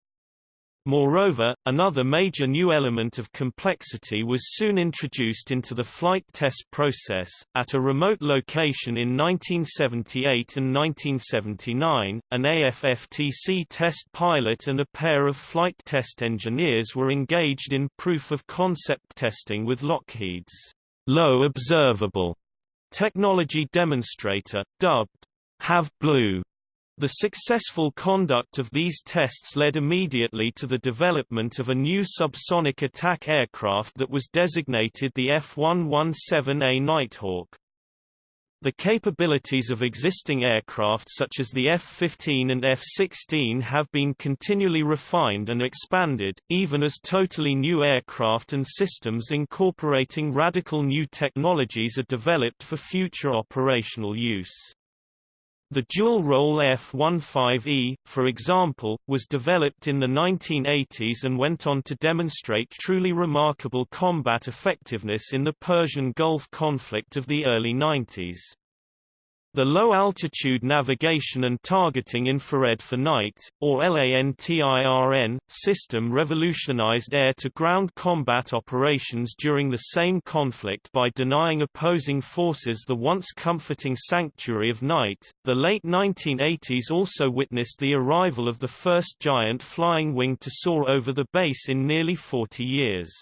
Moreover, another major new element of complexity was soon introduced into the flight test process. At a remote location in 1978 and 1979, an AFFTC test pilot and a pair of flight test engineers were engaged in proof of concept testing with Lockheed's Low Observable Technology Demonstrator, dubbed Have Blue. The successful conduct of these tests led immediately to the development of a new subsonic attack aircraft that was designated the F-117A Nighthawk. The capabilities of existing aircraft such as the F-15 and F-16 have been continually refined and expanded, even as totally new aircraft and systems incorporating radical new technologies are developed for future operational use. The dual-role F-15E, for example, was developed in the 1980s and went on to demonstrate truly remarkable combat effectiveness in the Persian Gulf conflict of the early 90s. The Low-Altitude Navigation and Targeting Infrared for Night, or LANTIRN, system revolutionized air-to-ground combat operations during the same conflict by denying opposing forces the once comforting sanctuary of night. The late 1980s also witnessed the arrival of the first giant flying wing to soar over the base in nearly 40 years.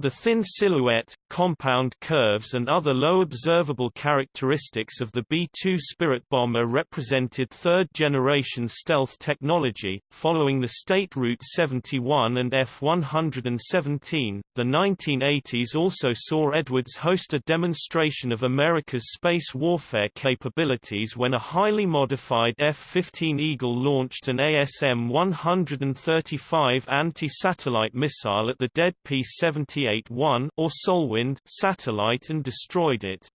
The thin silhouette, compound curves and other low observable characteristics of the B-2 Spirit bomber represented third-generation stealth technology. Following the State Route 71 and F-117, the 1980s also saw Edwards host a demonstration of America's space warfare capabilities when a highly modified F-15 Eagle launched an ASM-135 anti-satellite missile at the dead P-78-1 or Solwind satellite and destroyed it.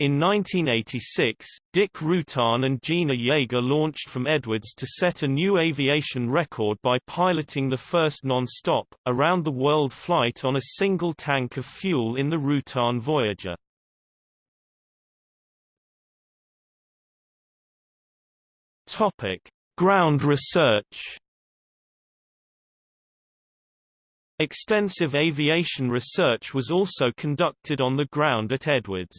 In 1986, Dick Rutan and Jeana Yeager launched from Edwards to set a new aviation record by piloting the first non-stop, around-the-world flight on a single tank of fuel in the Rutan Voyager. Ground research Extensive aviation research was also conducted on the ground at Edwards.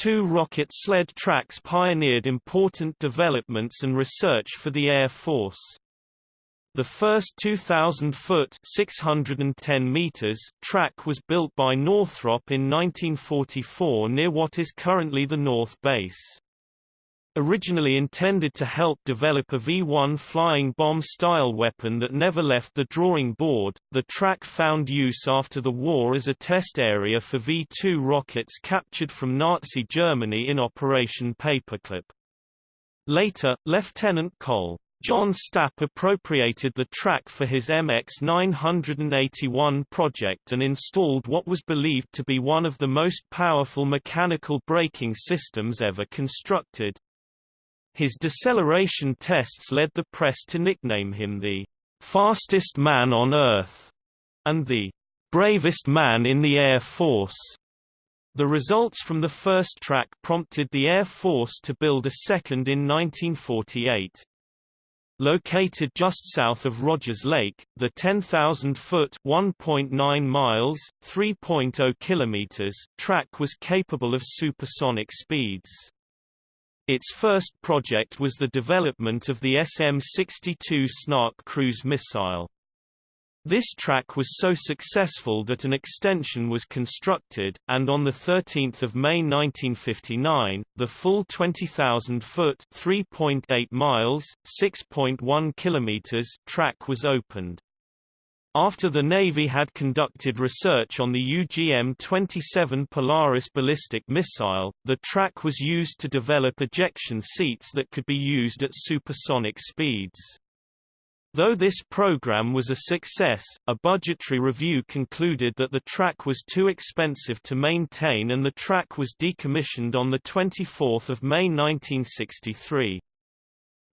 Two rocket sled tracks pioneered important developments and research for the Air Force. The first 2,000-foot (610 meters) track was built by Northrop in 1944 near what is currently the North Base. Originally intended to help develop a V-1 flying bomb-style weapon that never left the drawing board, the track found use after the war as a test area for V-2 rockets captured from Nazi Germany in Operation Paperclip. Later, Lieutenant Col. John Stapp appropriated the track for his MX-981 project and installed what was believed to be one of the most powerful mechanical braking systems ever constructed. His deceleration tests led the press to nickname him the fastest man on Earth and the bravest man in the Air Force. The results from the first track prompted the Air Force to build a second in 1948. Located just south of Rogers Lake, the 10,000-foot (1.9 miles, 3.0 kilometers) track was capable of supersonic speeds. Its first project was the development of the SM-62 Snark cruise missile. This track was so successful that an extension was constructed, and on 13 May 1959, the full 20,000-foot (3.8 miles, 6.1 kilometers) track was opened. After the Navy had conducted research on the UGM-27 Polaris ballistic missile, the track was used to develop ejection seats that could be used at supersonic speeds. Though this program was a success, a budgetary review concluded that the track was too expensive to maintain and the track was decommissioned on 24 May 1963.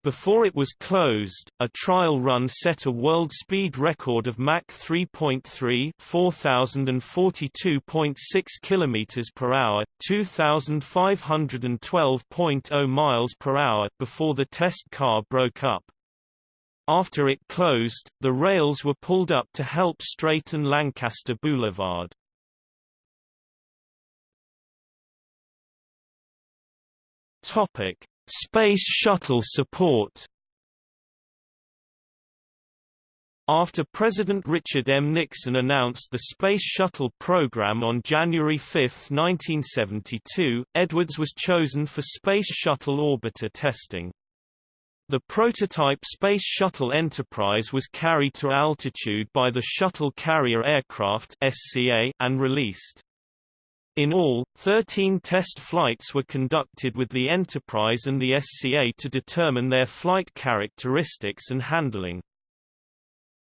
Before it was closed, a trial run set a world speed record of Mach 3.3 4042.6 km per hour, 2512.0 miles per hour before the test car broke up. After it closed, the rails were pulled up to help straighten Lancaster Boulevard. Topic: Space Shuttle support. After President Richard M. Nixon announced the Space Shuttle program on January 5, 1972, Edwards was chosen for Space Shuttle orbiter testing. The prototype Space Shuttle Enterprise was carried to altitude by the Shuttle Carrier Aircraft and released. In all, 13 test flights were conducted with the Enterprise and the SCA to determine their flight characteristics and handling.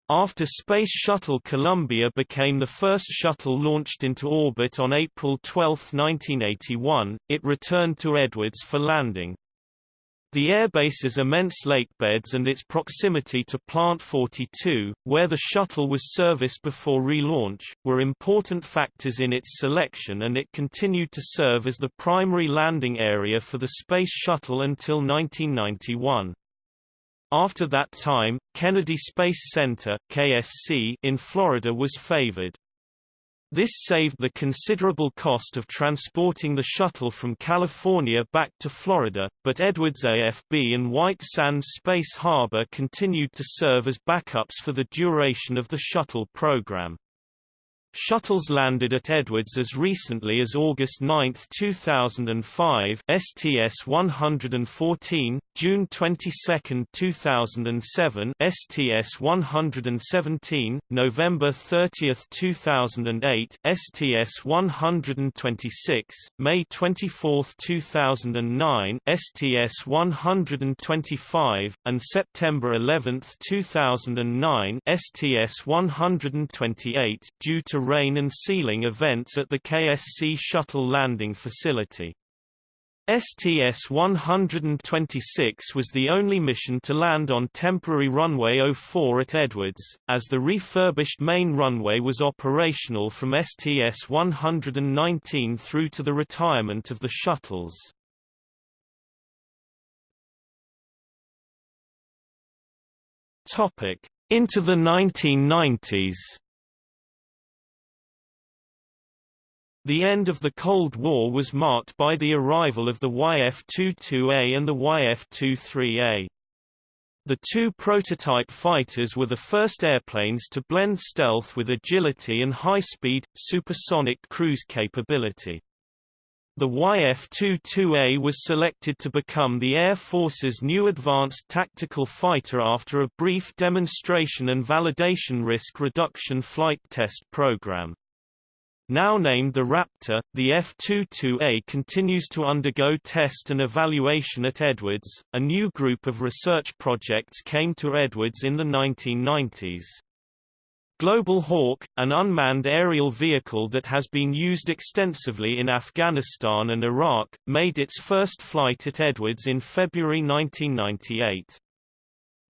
After Space Shuttle Columbia became the first shuttle launched into orbit on April 12, 1981, it returned to Edwards for landing. The airbase's immense lakebeds and its proximity to Plant 42, where the shuttle was serviced before relaunch, were important factors in its selection and it continued to serve as the primary landing area for the Space Shuttle until 1991. After that time, Kennedy Space Center KSC in Florida was favored. This saved the considerable cost of transporting the shuttle from California back to Florida, but Edwards AFB and White Sands Space Harbor continued to serve as backups for the duration of the shuttle program. Shuttles landed at Edwards as recently as August 9, 2005 STS-114, June 22, 2007 STS-117, November 30, 2008 STS-126, May 24, 2009 STS-125, and September 11, 2009 STS-128 due to rain and ceiling events at the KSC shuttle landing facility. STS-126 was the only mission to land on temporary runway 04 at Edwards, as the refurbished main runway was operational from STS-119 through to the retirement of the shuttles. Into the 1990s The end of the Cold War was marked by the arrival of the YF-22A and the YF-23A. The two prototype fighters were the first airplanes to blend stealth with agility and high-speed, supersonic cruise capability. The YF-22A was selected to become the Air Force's new advanced tactical fighter after a brief demonstration and validation risk reduction flight test program. Now named the Raptor, the F-22A continues to undergo test and evaluation at Edwards. A new group of research projects came to Edwards in the 1990s. Global Hawk, an unmanned aerial vehicle that has been used extensively in Afghanistan and Iraq, made its first flight at Edwards in February 1998.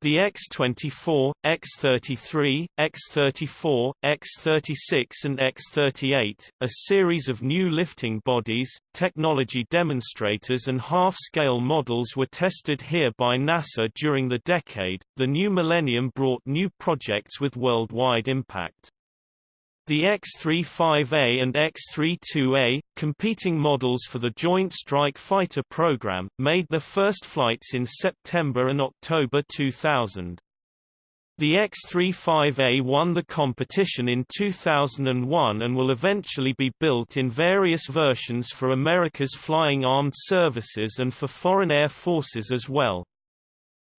The X-24, X-33, X-34, X-36 and X-38, a series of new lifting bodies, technology demonstrators and half-scale models were tested here by NASA during the decade. The new millennium brought new projects with worldwide impact. The X-35A and X-32A, competing models for the Joint Strike Fighter program, made their first flights in September and October 2000. The X-35A won the competition in 2001 and will eventually be built in various versions for America's flying armed services and for foreign air forces as well.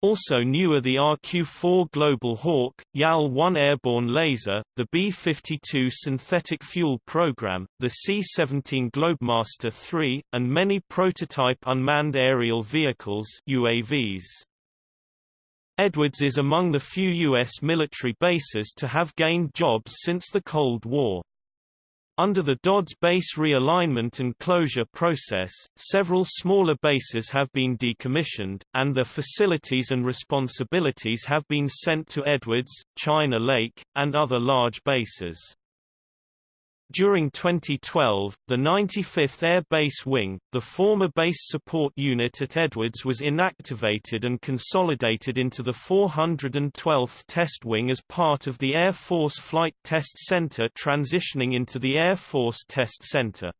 Also new are the RQ-4 Global Hawk, YAL-1 airborne laser, the B-52 synthetic fuel program, the C-17 Globemaster III, and many prototype unmanned aerial vehicles UAVs. Edwards is among the few U.S. military bases to have gained jobs since the Cold War. Under the Dodds base realignment and closure process, several smaller bases have been decommissioned, and their facilities and responsibilities have been sent to Edwards, China Lake, and other large bases. During 2012, the 95th Air Base Wing, the former base support unit at Edwards was inactivated and consolidated into the 412th Test Wing as part of the Air Force Flight Test Center transitioning into the Air Force Test Center.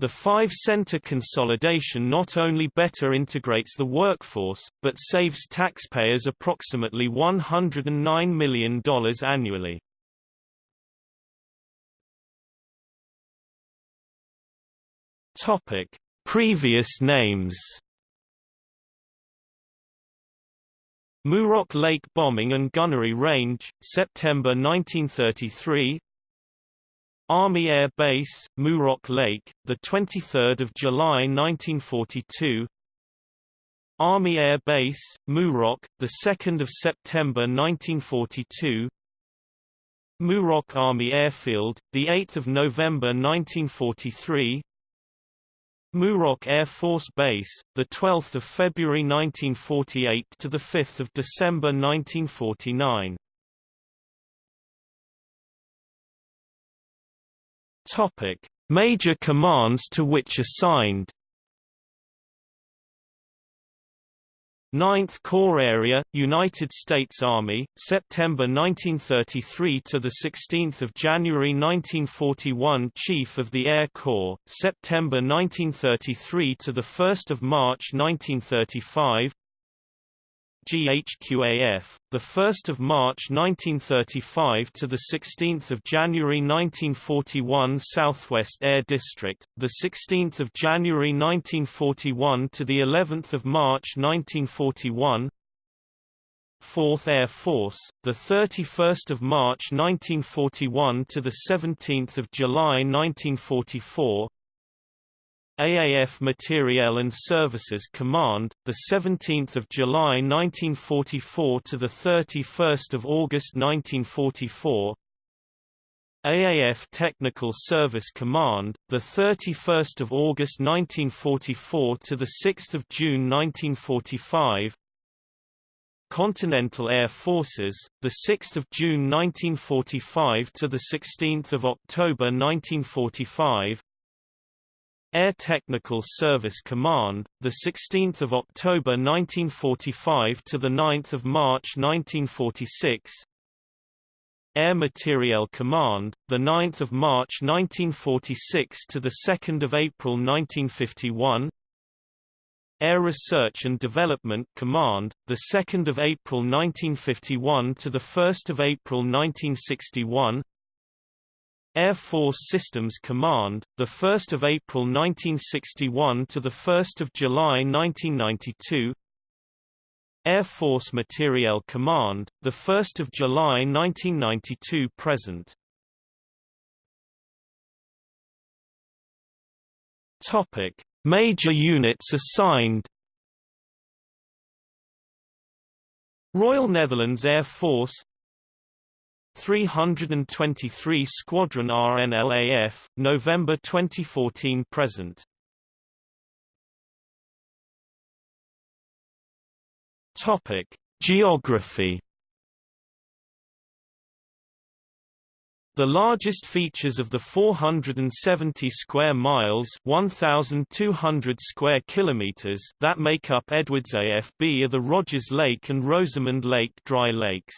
The five-center consolidation not only better integrates the workforce, but saves taxpayers approximately $109 million annually. Topic: Previous names. Muroc Lake Bombing and Gunnery Range, September 1933. Army Air Base, Muroc Lake, the 23rd of July 1942. Army Air Base, Muroc, the 2nd of September 1942. Muroc Army Airfield, the 8th of November 1943. Muroc Air Force Base, the 12th of February 1948 to the 5th of December 1949. Topic: Major commands to which assigned 9th Corps Area, United States Army, September 1933 to the 16th of January 1941. Chief of the Air Corps, September 1933 to the 1st of March 1935. GHQAF, the 1st of March 1935 to the 16th of January 1941 Southwest Air District, the 16th of January 1941 to the 11th of March 1941. 4th Air Force, the 31st of March 1941 to the 17th of July 1944. AAF Materiel and Services Command, the 17th of July 1944 to the 31st of August 1944. AAF Technical Service Command, the 31st of August 1944 to the 6th of June 1945. Continental Air Forces, the 6th of June 1945 to the 16th of October 1945. Air Technical Service Command, the 16th of October 1945 to the 9th of March 1946. Air Materiel Command, the 9th of March 1946 to the 2nd of April 1951. Air Research and Development Command, the 2nd of April 1951 to the 1st of April 1961. Air Force Systems Command, the 1st of April 1961 to the 1st of July 1992. Air Force Materiel Command, the 1st of July 1992 present. Topic: Major units assigned. Royal Netherlands Air Force 323 Squadron RNLAF, November 2014 present. Topic: Geography. The largest features of the 470 square miles (1,200 square kilometers) that make up Edwards AFB are the Rogers Lake and Rosamond Lake dry lakes.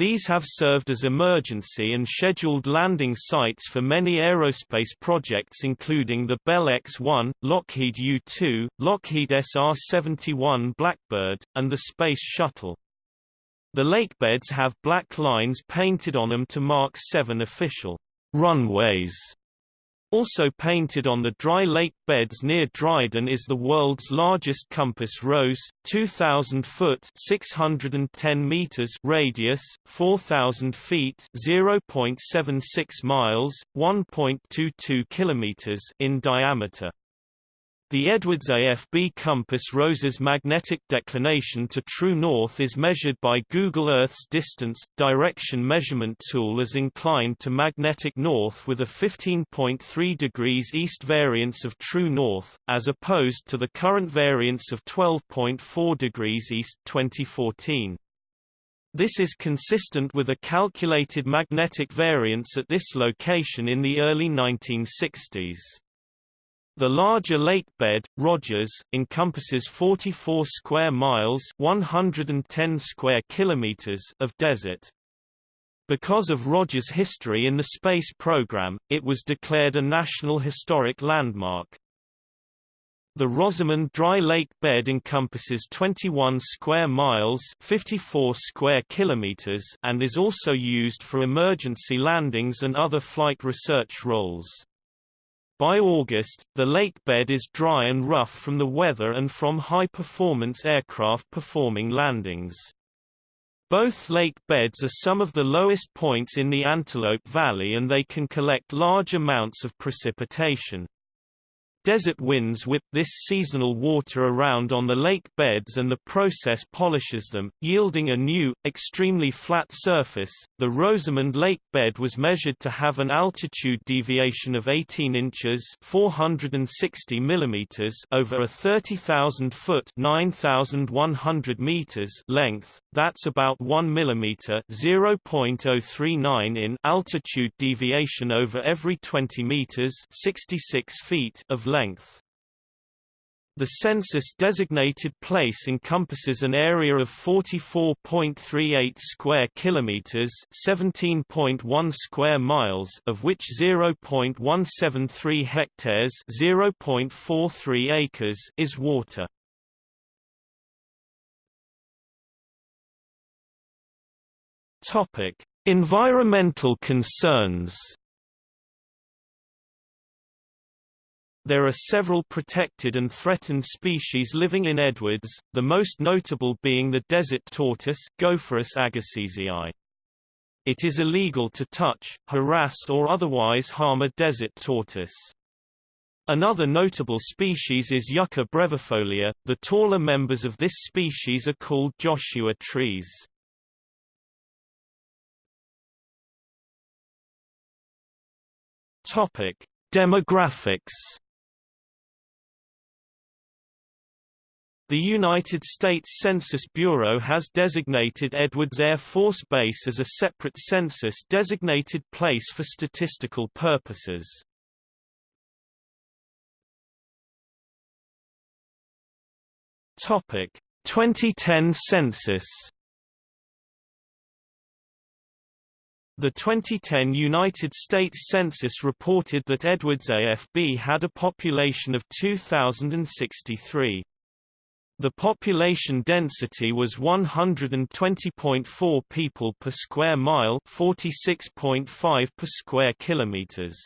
These have served as emergency and scheduled landing sites for many aerospace projects including the Bell X-1, Lockheed U-2, Lockheed SR-71 Blackbird, and the Space Shuttle. The lakebeds have black lines painted on them to mark seven official runways Also painted on the dry lake beds near Dryden is the world's largest compass rose, 2,000 foot 610 meters radius, 4,000 feet 0.76 miles, 1.22 kilometers in diameter. The Edwards AFB compass rose's magnetic declination to true north is measured by Google Earth's distance, direction measurement tool as inclined to magnetic north with a 15.3 degrees east variance of true north, as opposed to the current variance of 12.4 degrees east 2014. This is consistent with a calculated magnetic variance at this location in the early 1960s. The larger lake bed, Rogers, encompasses 44 square miles 110 square kilometers of desert. Because of Rogers' history in the space program, it was declared a National Historic Landmark. The Rosamond Dry Lake bed encompasses 21 square miles 54 square kilometers and is also used for emergency landings and other flight research roles. By August, the lake bed is dry and rough from the weather and from high-performance aircraft performing landings. Both lake beds are some of the lowest points in the Antelope Valley and they can collect large amounts of precipitation. Desert winds whip this seasonal water around on the lake beds and the process polishes them, yielding a new, extremely flat surface. The Rosamond Lake bed was measured to have an altitude deviation of 18 inches (460 millimeters) over a 30,000 foot (9,100 meters) length. That's about 1 millimeter (0.039 in) altitude deviation over every 20 meters (66 feet) of length. The census-designated place encompasses an area of 44.38 square kilometers, 17.1 square miles, of which 0.173 hectares, 0.43 acres is water. Topic: Environmental concerns. There are several protected and threatened species living in Edwards, the most notable being the desert tortoise Gopherus agassizii. It is illegal to touch, harass or otherwise harm a desert tortoise. Another notable species is Yucca brevifolia. The taller members of this species are called Joshua trees. Demographics The United States Census Bureau has designated Edwards Air Force Base as a separate census-designated place for statistical purposes. Topic: 2010 census. The 2010 United States Census reported that Edwards AFB had a population of 2,063. The population density was 120.4 people per square mile, 46.5 per square kilometers.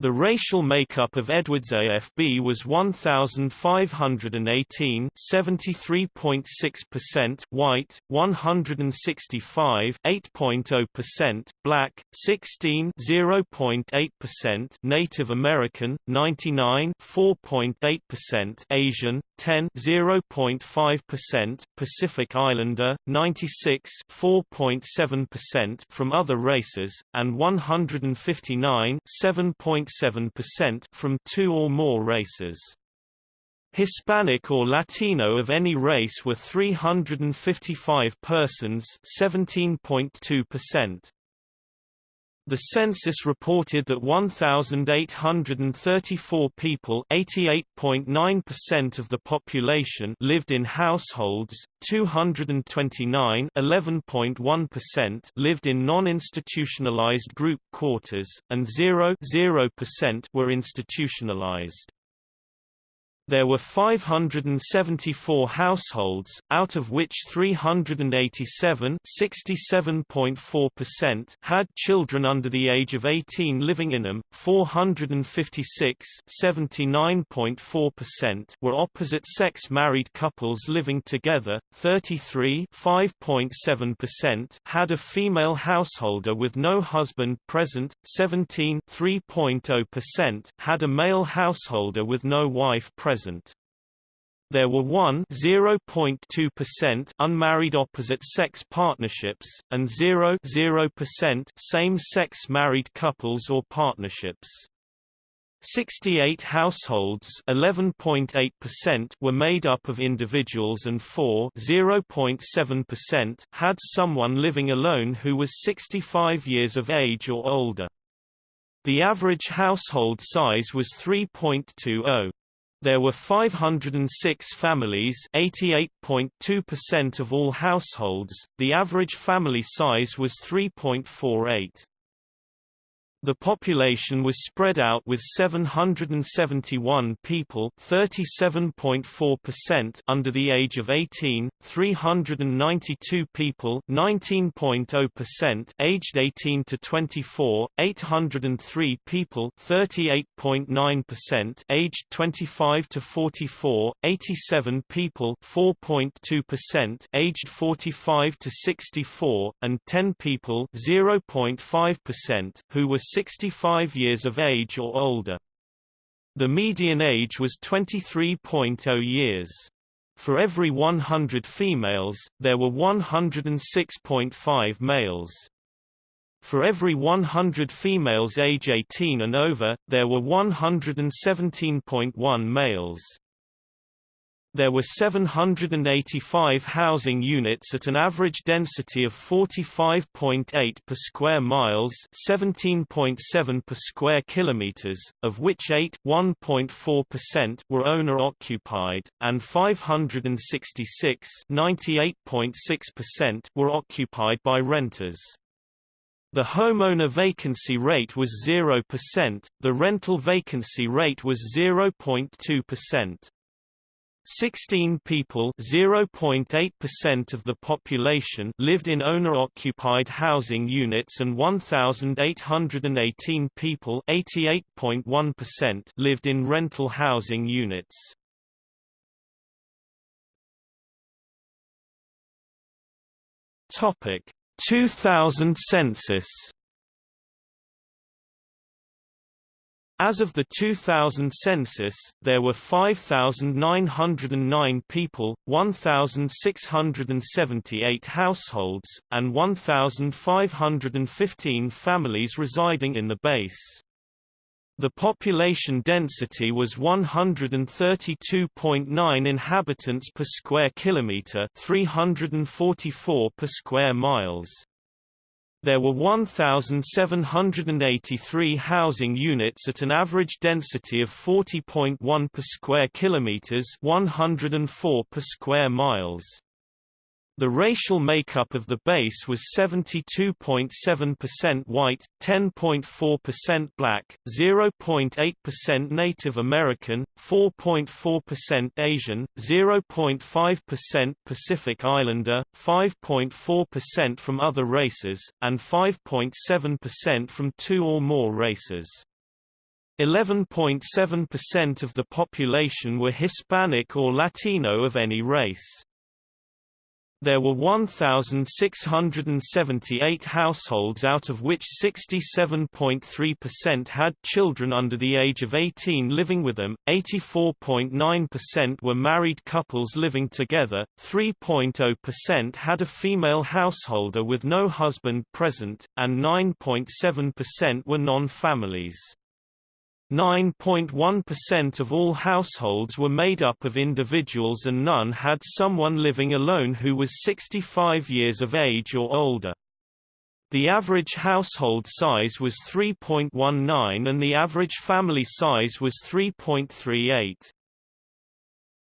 The racial makeup of Edwards AFB was 1,518 73.6% white, 165 8.0% black, 16 0.8% Native American, 99 4.8% Asian, 10 0.5% Pacific Islander, 96 4.7% from other races, and 159 7. 7% from two or more races. Hispanic or Latino of any race were 355 persons 17.2%. The census reported that 1,834 people 88.9% of the population lived in households, 229 11.1% lived in non-institutionalized group quarters, and 0 0% were institutionalized. There were 574 households, out of which 387 had children under the age of 18 living in them, 456 were opposite-sex married couples living together, 33 had a female householder with no husband present, 17 had a male householder with no wife present present. There were 1 0.2% unmarried opposite-sex partnerships, and 0 0% same-sex married couples or partnerships. 68 households 11.8% were made up of individuals and 4 0.7% had someone living alone who was 65 years of age or older. The average household size was 3.20. There were 506 families 88.2% of all households, the average family size was 3.48. The population was spread out with 771 people 37.4% under the age of 18, 392 people 19.0% aged 18 to 24, 803 people 38.9% aged 25 to 44, 87 people 4.2% aged 45 to 64, and 10 people 0.5% who were 65 years of age or older. The median age was 23.0 years. For every 100 females, there were 106.5 males. For every 100 females age 18 and over, there were 117.1 males. There were 785 housing units at an average density of 45.8 per square miles, 17.7 per square kilometers, of which 8 1.4% were owner occupied and 566 98.6% were occupied by renters. The homeowner vacancy rate was 0%, the rental vacancy rate was 0.2%. 16 people (0.8% of the population) lived in owner-occupied housing units and 1818 people (88.1%) lived in rental housing units. Topic: 2000 census As of the 2000 census, there were 5,909 people, 1,678 households, and 1,515 families residing in the base. The population density was 132.9 inhabitants per square kilometre 344 per square miles. There were 1,783 housing units at an average density of 40.1 per square kilometers, 104 per square miles. The racial makeup of the base was 72.7% white, 10.4% black, 0.8% Native American, 4.4% Asian, 0.5% Pacific Islander, 5.4% from other races, and 5.7% from two or more races. 11.7% of the population were Hispanic or Latino of any race. There were 1,678 households out of which 67.3% had children under the age of 18 living with them, 84.9% were married couples living together, 3.0% had a female householder with no husband present, and 9.7% were non-families. 9.1% of all households were made up of individuals and none had someone living alone who was 65 years of age or older. The average household size was 3.19 and the average family size was 3.38.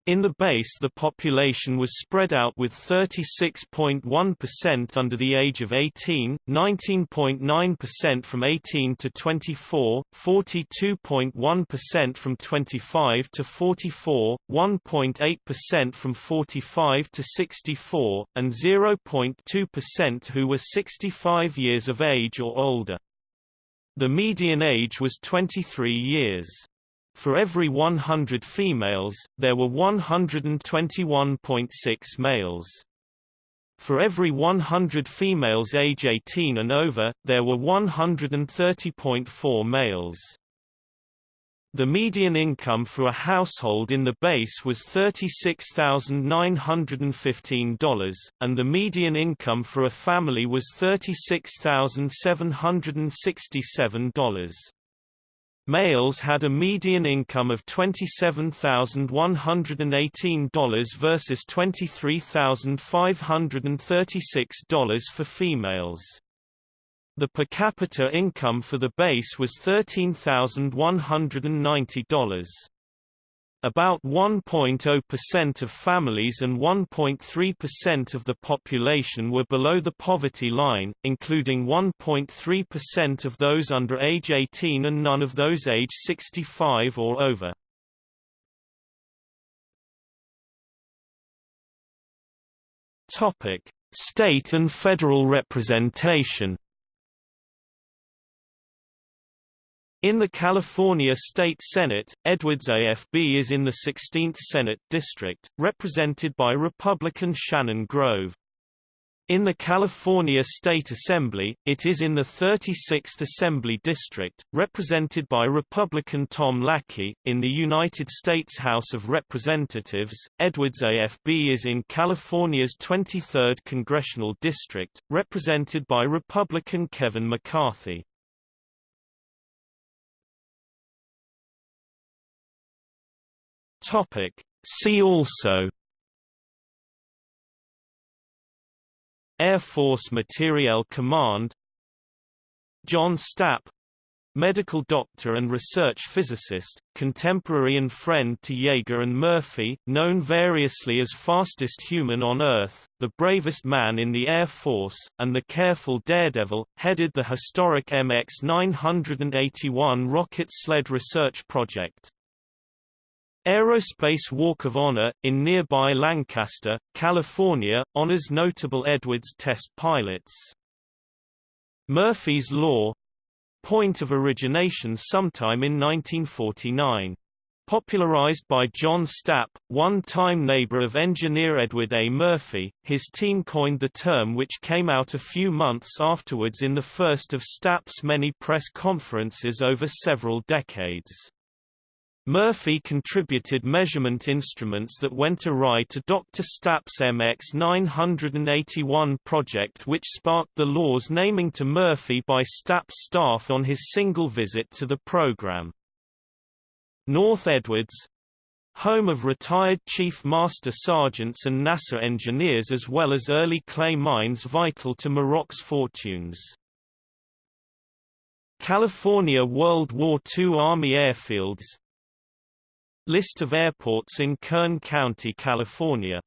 In the base the population was spread out with 36.1% under the age of 18, 19.9% from 18 to 24, 42.1% from 25 to 44, 1.8% from 45 to 64, and 0.2% who were 65 years of age or older. The median age was 23 years. For every 100 females, there were 121.6 males. For every 100 females age 18 and over, there were 130.4 males. The median income for a household in the base was $36,915, and the median income for a family was $36,767. Males had a median income of $27,118 versus $23,536 for females. The per capita income for the base was $13,190. About 1.0% of families and 1.3% of the population were below the poverty line, including 1.3% of those under age 18 and none of those age 65 or over. State and federal representation In the California State Senate, Edwards AFB is in the 16th Senate District, represented by Republican Shannon Grove. In the California State Assembly, it is in the 36th Assembly District, represented by Republican Tom Lackey. In the United States House of Representatives, Edwards AFB is in California's 23rd Congressional District, represented by Republican Kevin McCarthy. Topic. See also Air Force Materiel Command John Stapp medical doctor and research physicist, contemporary and friend to Yeager and Murphy, known variously as fastest human on Earth, the bravest man in the Air Force, and the careful daredevil, headed the historic MX-981 rocket sled research project. Aerospace Walk of Honor, in nearby Lancaster, California, honors notable Edwards test pilots. Murphy's Law point of origination sometime in 1949. Popularized by John Stapp, one-time neighbor of engineer Edward A. Murphy, his team coined the term which came out a few months afterwards in the first of Stapp's many press conferences over several decades. Murphy contributed measurement instruments that went awry to Dr. Stapp's MX981 project which sparked the law's naming to Murphy by Stapp's staff on his single visit to the program. North Edwards home of retired Chief Master Sergeants and NASA engineers as well as early clay mines vital to Muroc's fortunes. California World War II Army airfields List of airports in Kern County, California